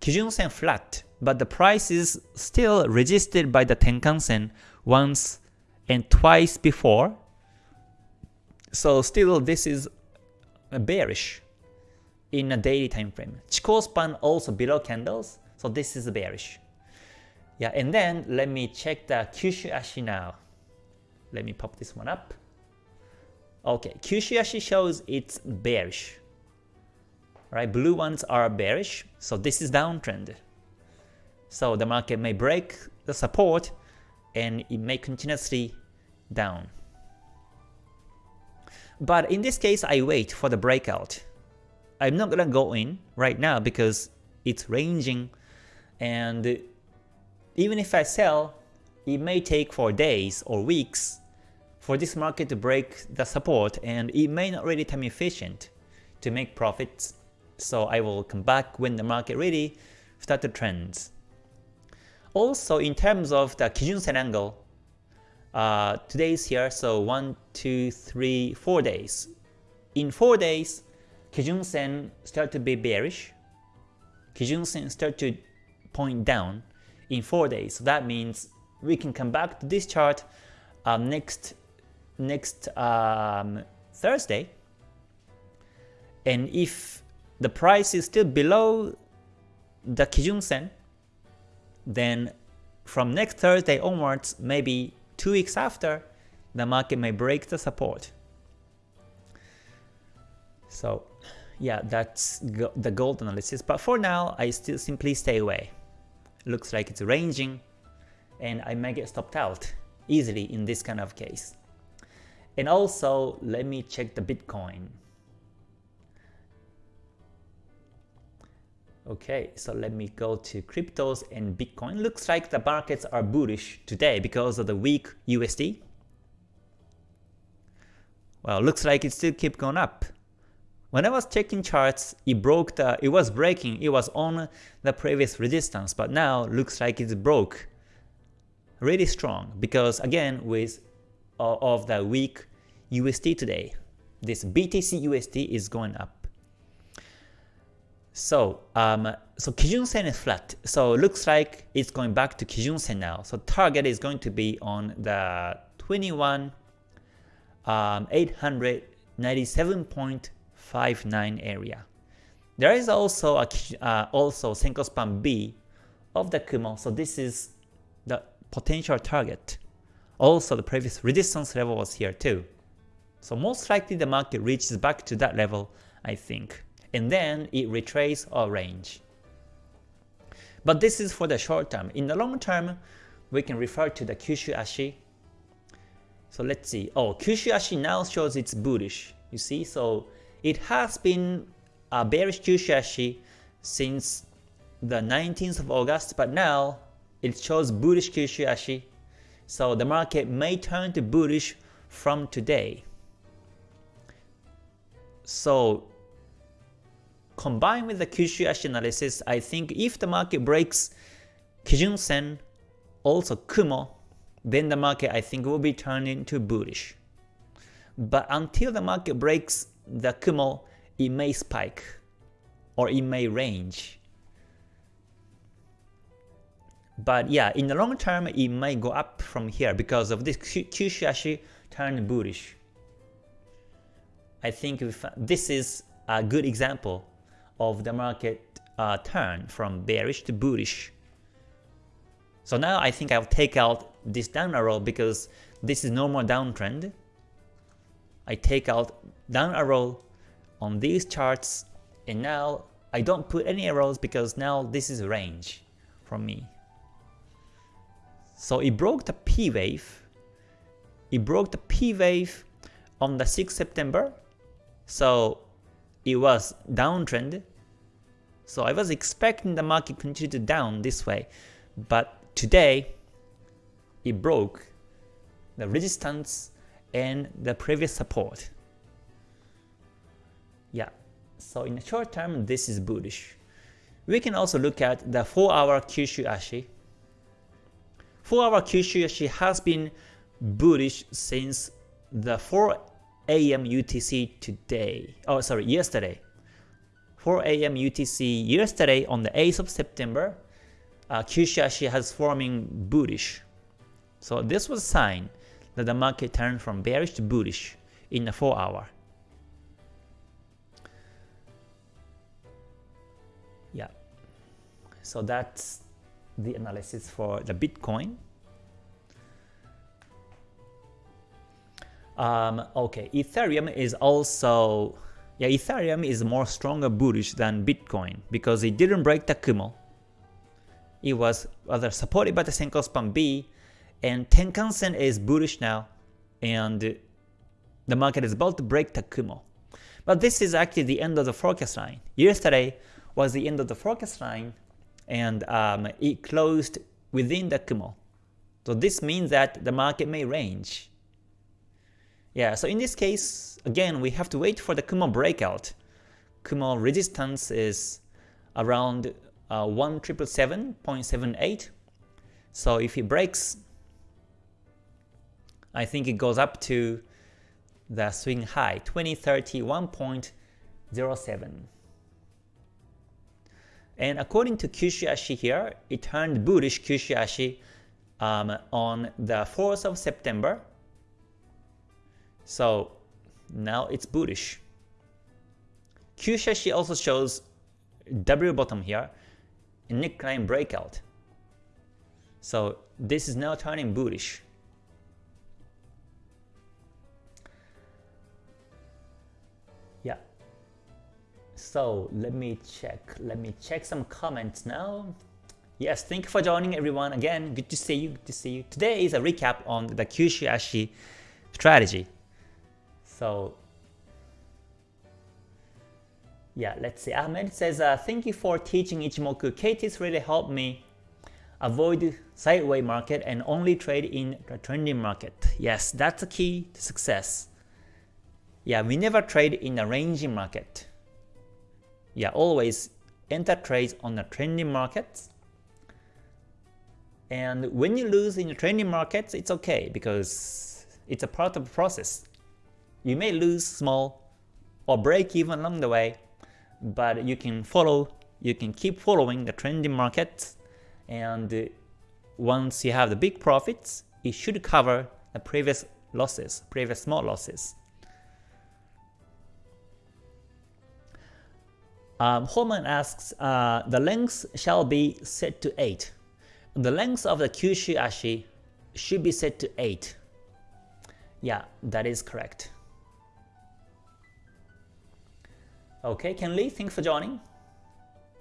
Kijun Sen flat, but the price is still resisted by the Tenkan Sen once and twice before. So still this is bearish in a daily time frame. Chikou span also below candles, so this is bearish. Yeah, and then let me check the Kyushu Ashi now. Let me pop this one up. Okay, Kyushu Ashi shows it's bearish. Right, blue ones are bearish, so this is downtrend. So the market may break the support and it may continuously down. But in this case, I wait for the breakout. I'm not gonna go in right now because it's ranging and even if I sell, it may take for days or weeks for this market to break the support and it may not really time efficient to make profits. So I will come back when the market really start to trend. Also in terms of the Kijun Sen angle, uh, today is here, so 1, 2, 3, 4 days. In 4 days, Kijun Sen start to be bearish. Kijun Sen start to point down in 4 days. So that means we can come back to this chart um, next next um, Thursday. And if the price is still below the Kijun Sen, then from next Thursday onwards, maybe two weeks after, the market may break the support. So yeah, that's go the gold analysis. But for now, I still simply stay away. Looks like it's ranging, and I may get stopped out easily in this kind of case. And also, let me check the Bitcoin. Okay, so let me go to cryptos and Bitcoin. Looks like the markets are bullish today because of the weak USD. Well, looks like it still keep going up. When I was checking charts, it broke the, it was breaking, it was on the previous resistance, but now looks like it's broke really strong because again with uh, of the weak USD today, this BTC USD is going up. So, um, so Kijun Sen is flat. So looks like it's going back to Kijun Sen now. So target is going to be on the 21 um, 897.59 area. There is also a uh, also Senko span B of the Kumo. So this is the potential target. Also the previous resistance level was here too. So most likely the market reaches back to that level, I think, and then it retraces our range. But this is for the short term. In the long term, we can refer to the Kyushu Ashi. So let's see. Oh, Kyushu Ashi now shows it's bullish. You see, so it has been a bearish Kyushu Ashi since the 19th of August, but now it shows bullish Kyushu Ashi. So the market may turn to bullish from today. So combined with the Kyushu Ashi analysis, I think if the market breaks Kijun Sen, also Kumo, then the market I think will be turning to bullish. But until the market breaks the Kumo, it may spike or it may range. But yeah, in the long term, it might go up from here because of this Kyushu Ashi turned bullish. I think this is a good example of the market uh, turn from bearish to bullish. So now I think I'll take out this down arrow because this is normal downtrend. I take out down arrow on these charts and now I don't put any arrows because now this is range from me. So it broke the P wave. It broke the P wave on the 6th September. So it was downtrend. So I was expecting the market continue to down this way. But today, it broke the resistance and the previous support. Yeah, so in the short term, this is bullish. We can also look at the 4-hour Kyushu Ashi. 4-hour Kyushu Ashi has been bullish since the 4 a.m. UTC today. Oh, sorry, yesterday. 4 a.m. UTC yesterday on the 8th of September, uh, has forming bullish. So this was a sign that the market turned from bearish to bullish in the 4 hour. Yeah. So that's the analysis for the Bitcoin. Um, okay, Ethereum is also yeah, Ethereum is more stronger bullish than Bitcoin because it didn't break the Kumo. It was rather supported by the Senkou Span B and Tenkan-sen is bullish now and the market is about to break the Kumo. But this is actually the end of the forecast line. Yesterday was the end of the forecast line and um, it closed within the Kumo. So this means that the market may range yeah, so in this case, again, we have to wait for the Kumo breakout. Kumo resistance is around uh, 1777.78. So if it breaks, I think it goes up to the swing high, 2031.07. And according to Kyushu Ashi here, it turned bullish Kyushu Ashi um, on the 4th of September so now it's bullish. Kyushu Ashi also shows W bottom here, neckline breakout. So this is now turning bullish. Yeah. So let me check. Let me check some comments now. Yes, thank you for joining everyone. Again, good to see you. Good to see you. Today is a recap on the Kyushu Ashi strategy. So yeah, let's see. Ahmed says, uh, thank you for teaching Ichimoku. KTs really helped me avoid sideways market and only trade in the trending market. Yes, that's the key to success. Yeah, we never trade in a ranging market. Yeah, always enter trades on the trending markets. And when you lose in the trending markets, it's okay because it's a part of the process. You may lose small or break even along the way, but you can follow, you can keep following the trending market, and once you have the big profits, it should cover the previous losses, previous small losses. Um, Holman asks, uh, the length shall be set to 8. The length of the Kyushu Ashi should be set to 8. Yeah, that is correct. Okay, Ken Lee, thanks for joining.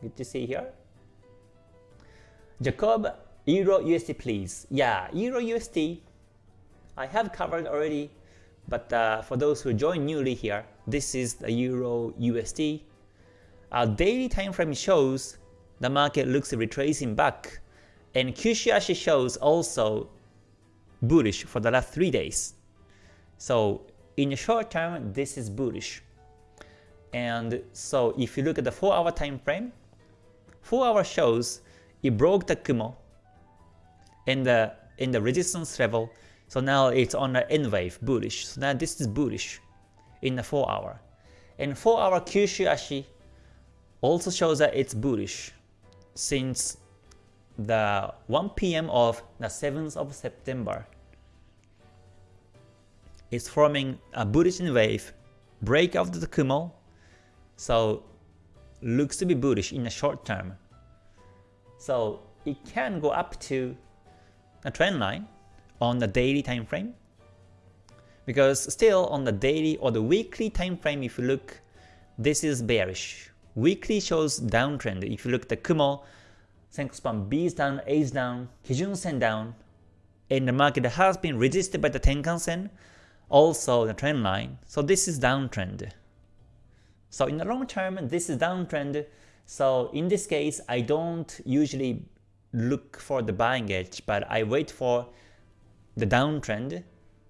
Good to see you here. Jacob, Euro USD please. Yeah, Euro USD, I have covered already, but uh, for those who join newly here, this is the Euro USD. Our daily time frame shows the market looks retracing back, and Kyushuashi shows also bullish for the last 3 days. So in the short term, this is bullish. And so if you look at the 4 hour time frame, 4 hour shows it broke the Kumo in the in the resistance level. So now it's on the N wave bullish. So now this is bullish in the 4 hour. And 4 hour Kyushu Ashi also shows that it's bullish since the 1 p.m. of the 7th of September. It's forming a bullish wave, break of the Kumo, so looks to be bullish in the short term. So it can go up to a trend line on the daily time frame. Because still on the daily or the weekly time frame if you look this is bearish. Weekly shows downtrend. If you look at the kumo senko span b is down a is down kijun sen down and the market has been resisted by the tenkan sen also the trend line. So this is downtrend so in the long term this is downtrend so in this case i don't usually look for the buying edge but i wait for the downtrend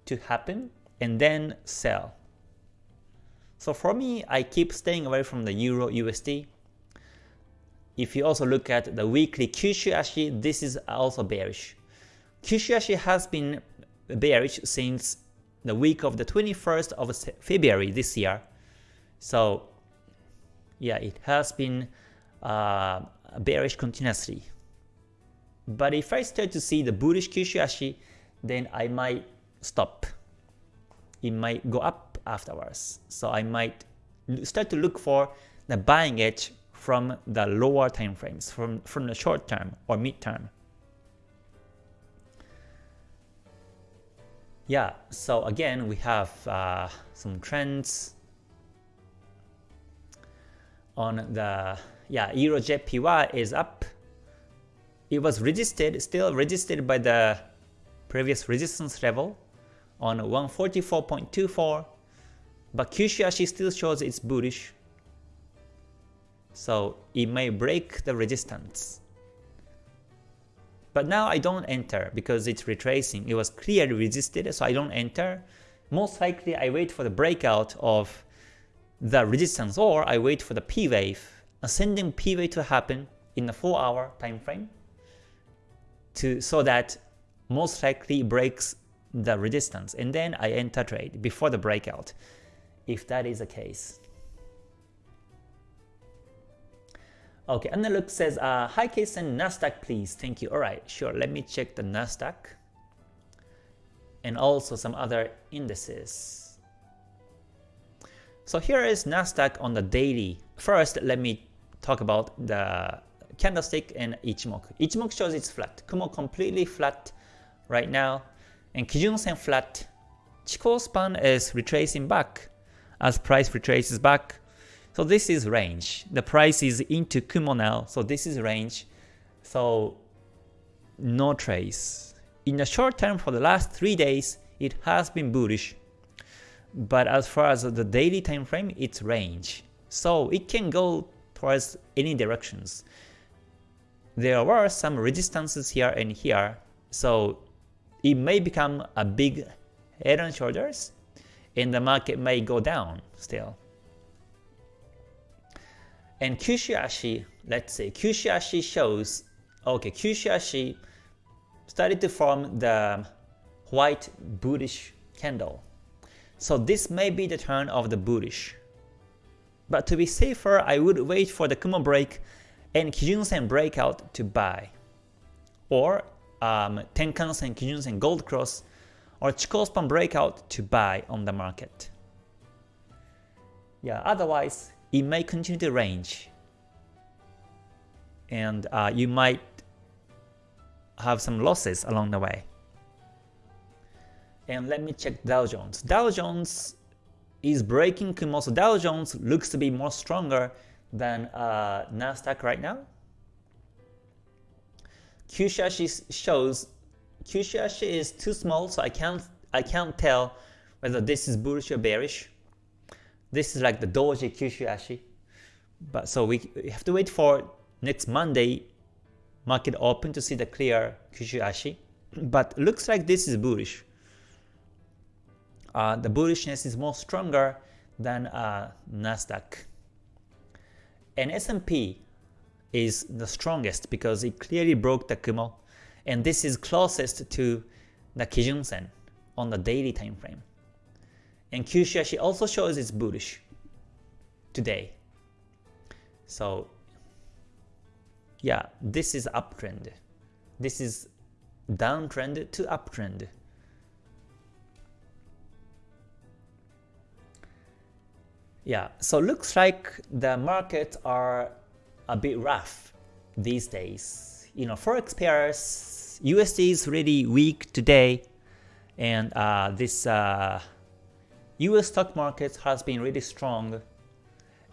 to happen and then sell. So for me, I keep staying away from the Euro USD. If you also look at the weekly Kyushu Ashi, this is also bearish. Kyushu Ashi has been bearish since the week of the 21st of February this year. So yeah, it has been uh, bearish continuously. But if I start to see the bullish Kyushu Ashi, then I might stop. It might go up afterwards. So I might start to look for the buying edge from the lower time frames, from, from the short term or mid term. Yeah, so again, we have uh, some trends on the, yeah, EuroJPY is up. It was resisted, still resisted by the previous resistance level on 144.24, but Kyushu Ashi still shows it's bullish, so it may break the resistance. But now I don't enter because it's retracing. It was clearly resisted, so I don't enter. Most likely I wait for the breakout of the resistance or I wait for the P wave, ascending P wave to happen in the 4 hour time frame to so that most likely breaks the resistance and then I enter trade before the breakout if that is the case. Okay, and the look says, uh, hi case and Nasdaq please, thank you. Alright, sure, let me check the Nasdaq and also some other indices. So here is Nasdaq on the daily. First, let me talk about the candlestick and Ichimoku. Ichimoku shows it's flat. Kumo completely flat right now, and Kijun Sen flat. Chikou span is retracing back as price retraces back. So this is range. The price is into Kumo now, so this is range. So no trace. In the short term for the last 3 days, it has been bullish. But as far as the daily time frame, it's range. So it can go towards any directions. There were some resistances here and here, so it may become a big head and shoulders and the market may go down still. And Kyushu Ashi, let's say Kyushu Ashi shows, okay, Kyushu Ashi started to form the white bullish candle. So this may be the turn of the bullish. But to be safer, I would wait for the Kumo break and Kijun-sen breakout to buy. Or um, Tenkan-sen, Kijun-sen, Gold Cross, or Chikou span breakout to buy on the market. Yeah, otherwise it may continue to range, and uh, you might have some losses along the way. And let me check Dow Jones. Dow Jones is breaking Kumo, so Dow Jones looks to be more stronger than uh, Nasdaq right now. Kyushu shows Kyushu is too small, so I can't I can't tell whether this is bullish or bearish. This is like the doji Kyushu Ashi. But so we, we have to wait for next Monday market open to see the clear Kyushu Ashi. But looks like this is bullish. Uh, the bullishness is more stronger than uh, Nasdaq. And S&P is the strongest because it clearly broke the Kumo, and this is closest to the Kijun Sen on the daily time frame. And Kyushu also shows it's bullish today. So yeah, this is uptrend. This is downtrend to uptrend. Yeah, so looks like the markets are a bit rough these days. You know, forex pairs, USD is really weak today, and uh, this uh, US stock market has been really strong,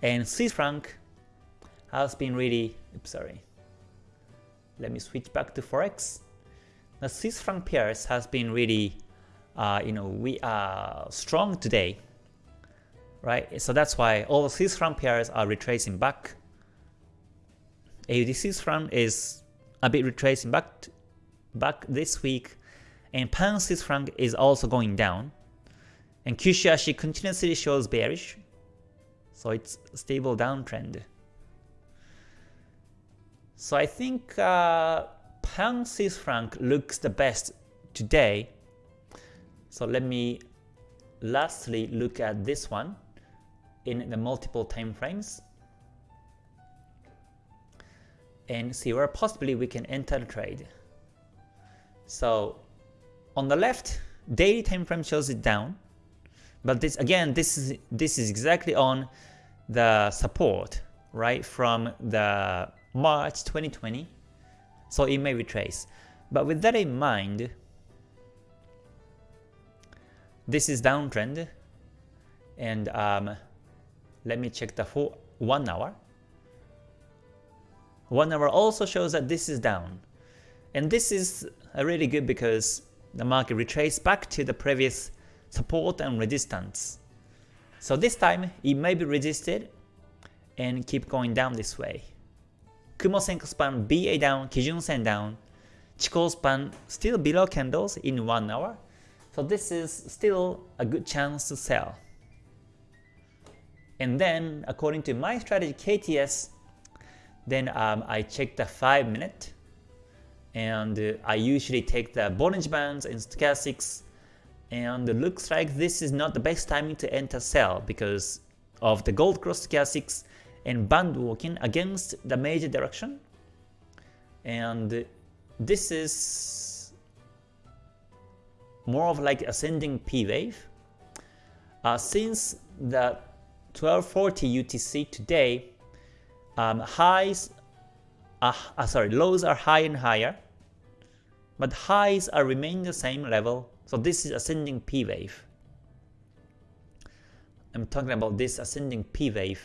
and Swiss franc has been really. Oops, sorry. Let me switch back to forex. The Swiss franc pairs has been really, uh, you know, we are strong today right? So that's why all Swiss franc pairs are retracing back. AUD Swiss franc is a bit retracing back back this week, and pound Swiss franc is also going down. And Kyushu continuously shows bearish, so it's stable downtrend. So I think uh, pound Swiss franc looks the best today. So let me lastly look at this one in the multiple time frames and see where possibly we can enter the trade. So on the left, daily time frame shows it down, but this again, this is this is exactly on the support right from the March 2020, so it may retrace. But with that in mind, this is downtrend, and um, let me check the full 1 hour. 1 hour also shows that this is down. And this is really good because the market retraced back to the previous support and resistance. So this time it may be resisted and keep going down this way. Kumo Senko span BA down, Kijun Sen down, Chikou span still below candles in 1 hour. So this is still a good chance to sell. And then according to my strategy KTS, then um, I check the 5 minute and uh, I usually take the Bollinger Bands and Stochastics and it looks like this is not the best timing to enter sell because of the gold cross stochastics and band walking against the major direction. And this is more of like ascending P wave. Uh, since the 1240 UTC today, um, highs, uh, uh, sorry, lows are high and higher, but highs are remaining the same level. So this is ascending P wave. I'm talking about this ascending P wave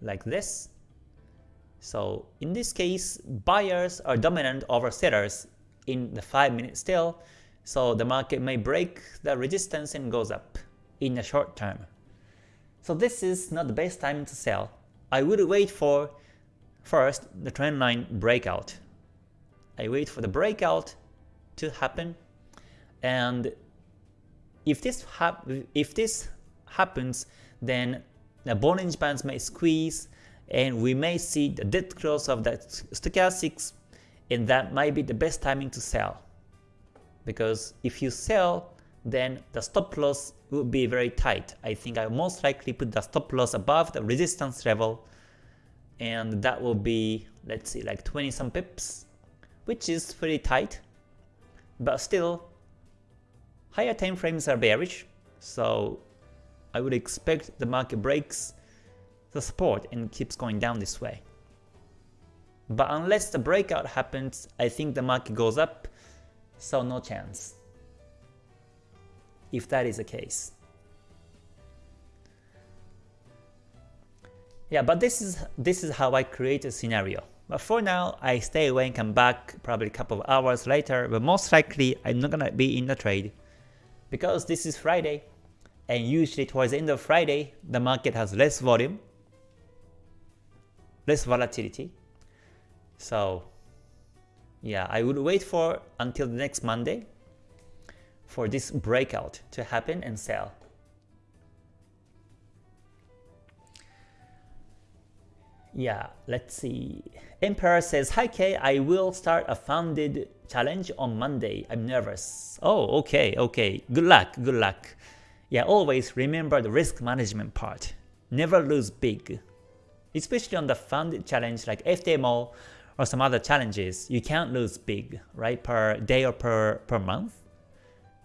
like this. So in this case, buyers are dominant over sellers in the 5 minute still, so the market may break the resistance and goes up in the short term. So this is not the best time to sell. I would wait for first the trend line breakout. I wait for the breakout to happen and if this if this happens then the Bollinger Bands may squeeze and we may see the dead cross of the stochastics and that might be the best timing to sell because if you sell then the stop loss will be very tight. I think I most likely put the stop loss above the resistance level and that will be let's see like 20 some pips which is pretty tight but still higher time frames are bearish so I would expect the market breaks the support and keeps going down this way. But unless the breakout happens, I think the market goes up, so no chance if that is the case. Yeah, but this is this is how I create a scenario. But for now, I stay away and come back probably a couple of hours later, but most likely I'm not gonna be in the trade because this is Friday, and usually towards the end of Friday, the market has less volume, less volatility. So yeah, I would wait for until the next Monday for this breakout to happen and sell. Yeah, let's see. Emperor says, Hi K, I will start a funded challenge on Monday. I'm nervous. Oh, okay, okay. Good luck, good luck. Yeah, always remember the risk management part. Never lose big. Especially on the funded challenge like FTMO or some other challenges, you can't lose big, right, per day or per, per month.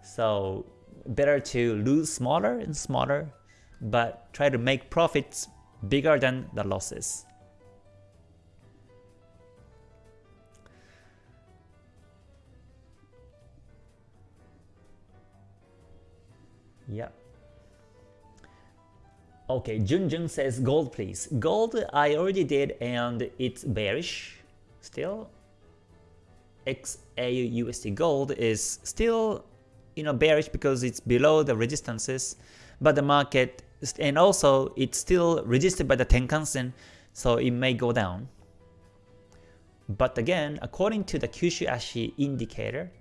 So better to lose smaller and smaller, but try to make profits bigger than the losses. Yeah. Okay, Junjun says gold please. Gold I already did and it's bearish still. XAUUSD gold is still you know bearish because it's below the resistances, but the market and also it's still resisted by the Tenkan-sen, so it may go down. But again, according to the Kyushu Ashi indicator,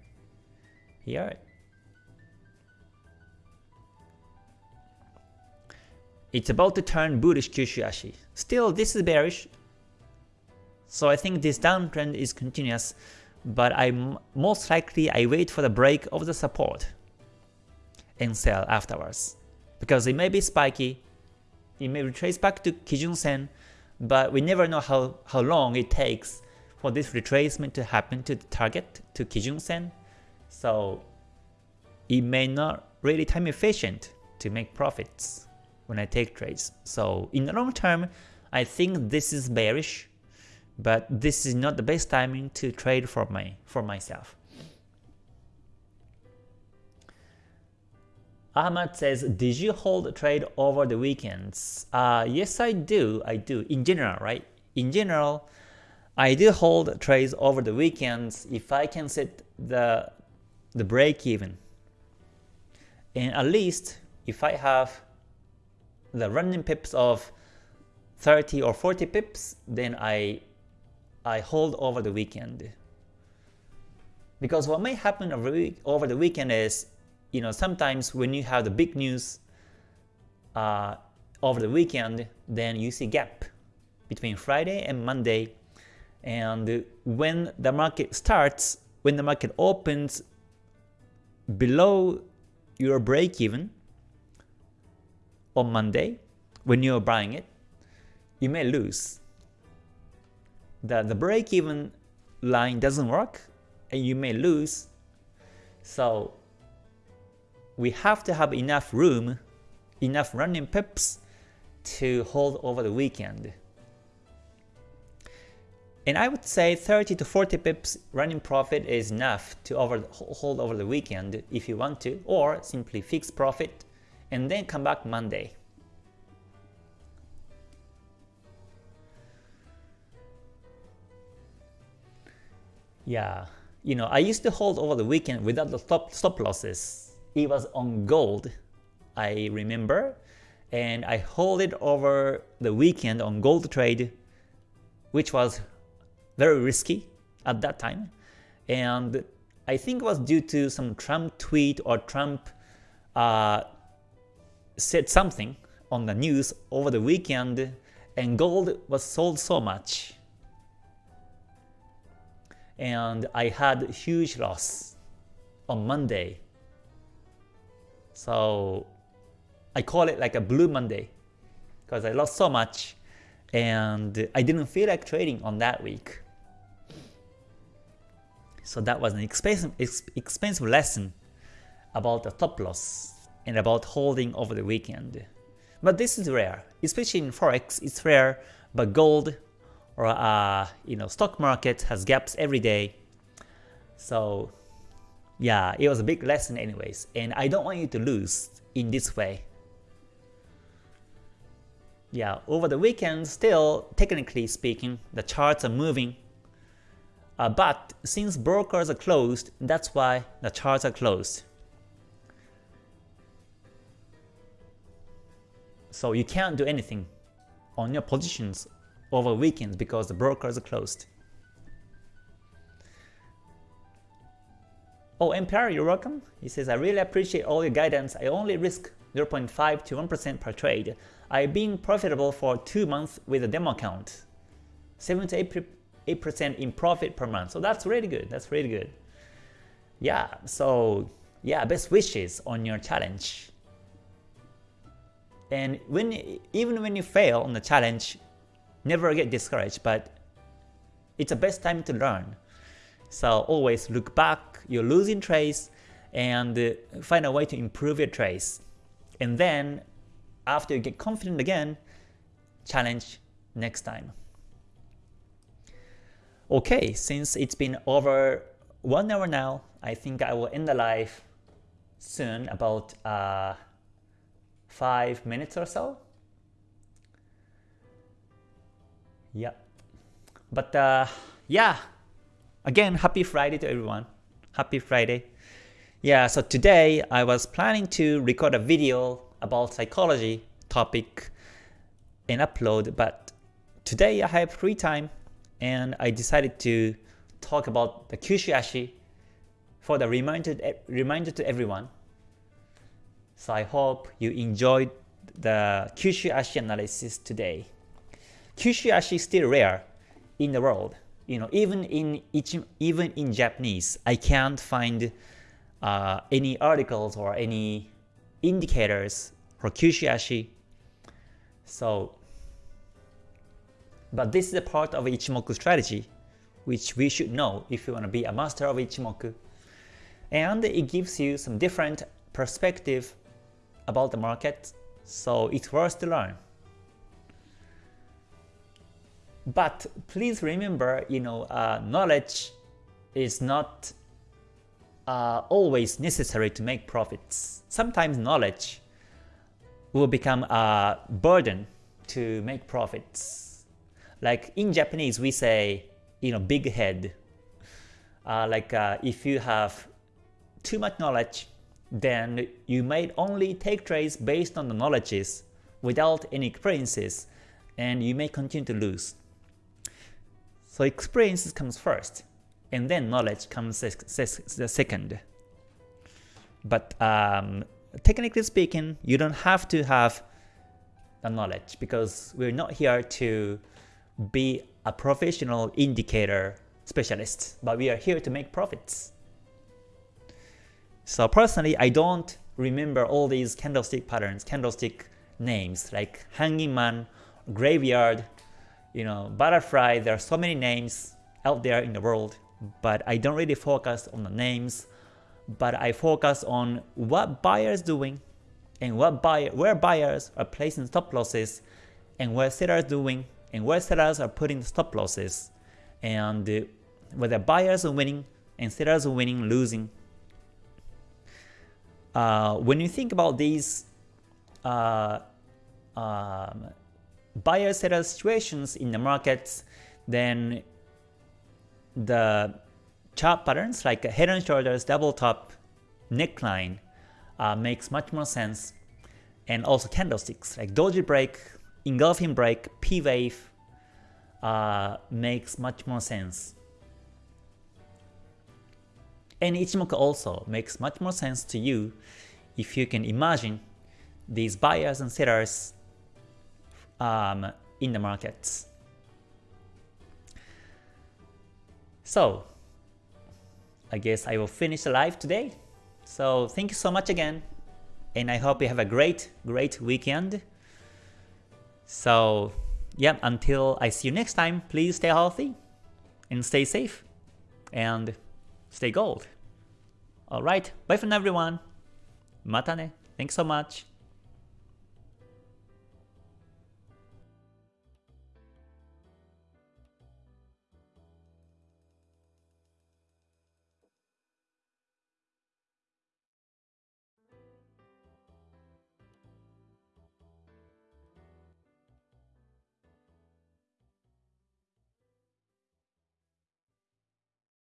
here It's about to turn bullish Kyushu Ashi. Still, this is bearish, so I think this downtrend is continuous, but I most likely I wait for the break of the support and sell afterwards. Because it may be spiky, it may retrace back to Kijun Sen, but we never know how, how long it takes for this retracement to happen to the target, to Kijun Sen. So it may not really time efficient to make profits when I take trades. So in the long term, I think this is bearish, but this is not the best timing to trade for my for myself. Ahmad says, did you hold a trade over the weekends? Uh, yes, I do. I do. In general, right? In general, I do hold trades over the weekends if I can set the the break even. And at least if I have the running pips of 30 or 40 pips, then I I hold over the weekend. Because what may happen over, the weekend is, you know, sometimes when you have the big news uh, over the weekend, then you see gap between Friday and Monday. And when the market starts, when the market opens below your break even, on Monday when you're buying it, you may lose. The, the break-even line doesn't work and you may lose. So we have to have enough room, enough running pips to hold over the weekend. And I would say 30 to 40 pips running profit is enough to over, hold over the weekend if you want to, or simply fix profit and then come back Monday. Yeah, you know, I used to hold over the weekend without the stop, stop losses. It was on gold, I remember, and I hold it over the weekend on gold trade, which was very risky at that time. And I think it was due to some Trump tweet or Trump uh, said something on the news over the weekend and gold was sold so much. And I had huge loss on Monday. So I call it like a blue Monday because I lost so much and I didn't feel like trading on that week. So that was an expensive, expensive lesson about the top loss and about holding over the weekend. But this is rare, especially in forex. It's rare, but gold or uh, you know stock market has gaps every day. So yeah, it was a big lesson anyways, and I don't want you to lose in this way. Yeah, over the weekend, still technically speaking, the charts are moving. Uh, but since brokers are closed, that's why the charts are closed. So you can't do anything on your positions over weekends because the brokers are closed. Oh, Empire, you're welcome. He says, I really appreciate all your guidance. I only risk 0.5 to 1% per trade. I've been profitable for 2 months with a demo account. 7 to 8% in profit per month. So that's really good. That's really good. Yeah, so yeah, best wishes on your challenge. And when even when you fail on the challenge, never get discouraged, but It's the best time to learn. So always look back, you're losing trades, and uh, find a way to improve your trades. And then after you get confident again, challenge next time. Okay, since it's been over one hour now, I think I will end the live soon, about uh, 5 minutes or so. Yeah. But uh, yeah, again, happy Friday to everyone. Happy Friday. Yeah, so today I was planning to record a video about psychology topic and upload, but today I have free time and I decided to talk about the Kyushu for the reminder, reminder to everyone. So I hope you enjoyed the Kyushu analysis today. Kyushu is still rare in the world. You know, even in even in Japanese, I can't find uh, any articles or any indicators for Kyushu Ashi. So, but this is a part of Ichimoku strategy, which we should know if you want to be a master of Ichimoku. And it gives you some different perspective about the market, so it's worth to learn. But please remember, you know, uh, knowledge is not uh, always necessary to make profits. Sometimes knowledge will become a burden to make profits. Like in Japanese, we say, you know, big head. Uh, like uh, if you have too much knowledge, then you may only take trades based on the knowledges without any experiences, and you may continue to lose. So experiences comes first and then knowledge comes the second. But um, technically speaking, you don't have to have the knowledge because we're not here to be a professional indicator specialist, but we are here to make profits. So personally, I don't remember all these candlestick patterns, candlestick names like hanging man, graveyard, you know, butterfly. There are so many names out there in the world but I don't really focus on the names, but I focus on what buyers doing and what buyer, where buyers are placing stop losses and where sellers doing and where sellers are putting stop losses and uh, whether buyers are winning and sellers are winning, losing. Uh, when you think about these uh, um, buyer-seller situations in the markets, then the chart patterns like head and shoulders, double top, neckline uh, makes much more sense. And also candlesticks like doji break, engulfing break, P wave uh, makes much more sense. And Ichimoku also makes much more sense to you if you can imagine these buyers and sellers um, in the markets. So I guess I will finish the live today. So thank you so much again, and I hope you have a great, great weekend. So yeah, until I see you next time, please stay healthy and stay safe and stay gold. Alright, bye for now everyone. Mata ne. Thanks so much.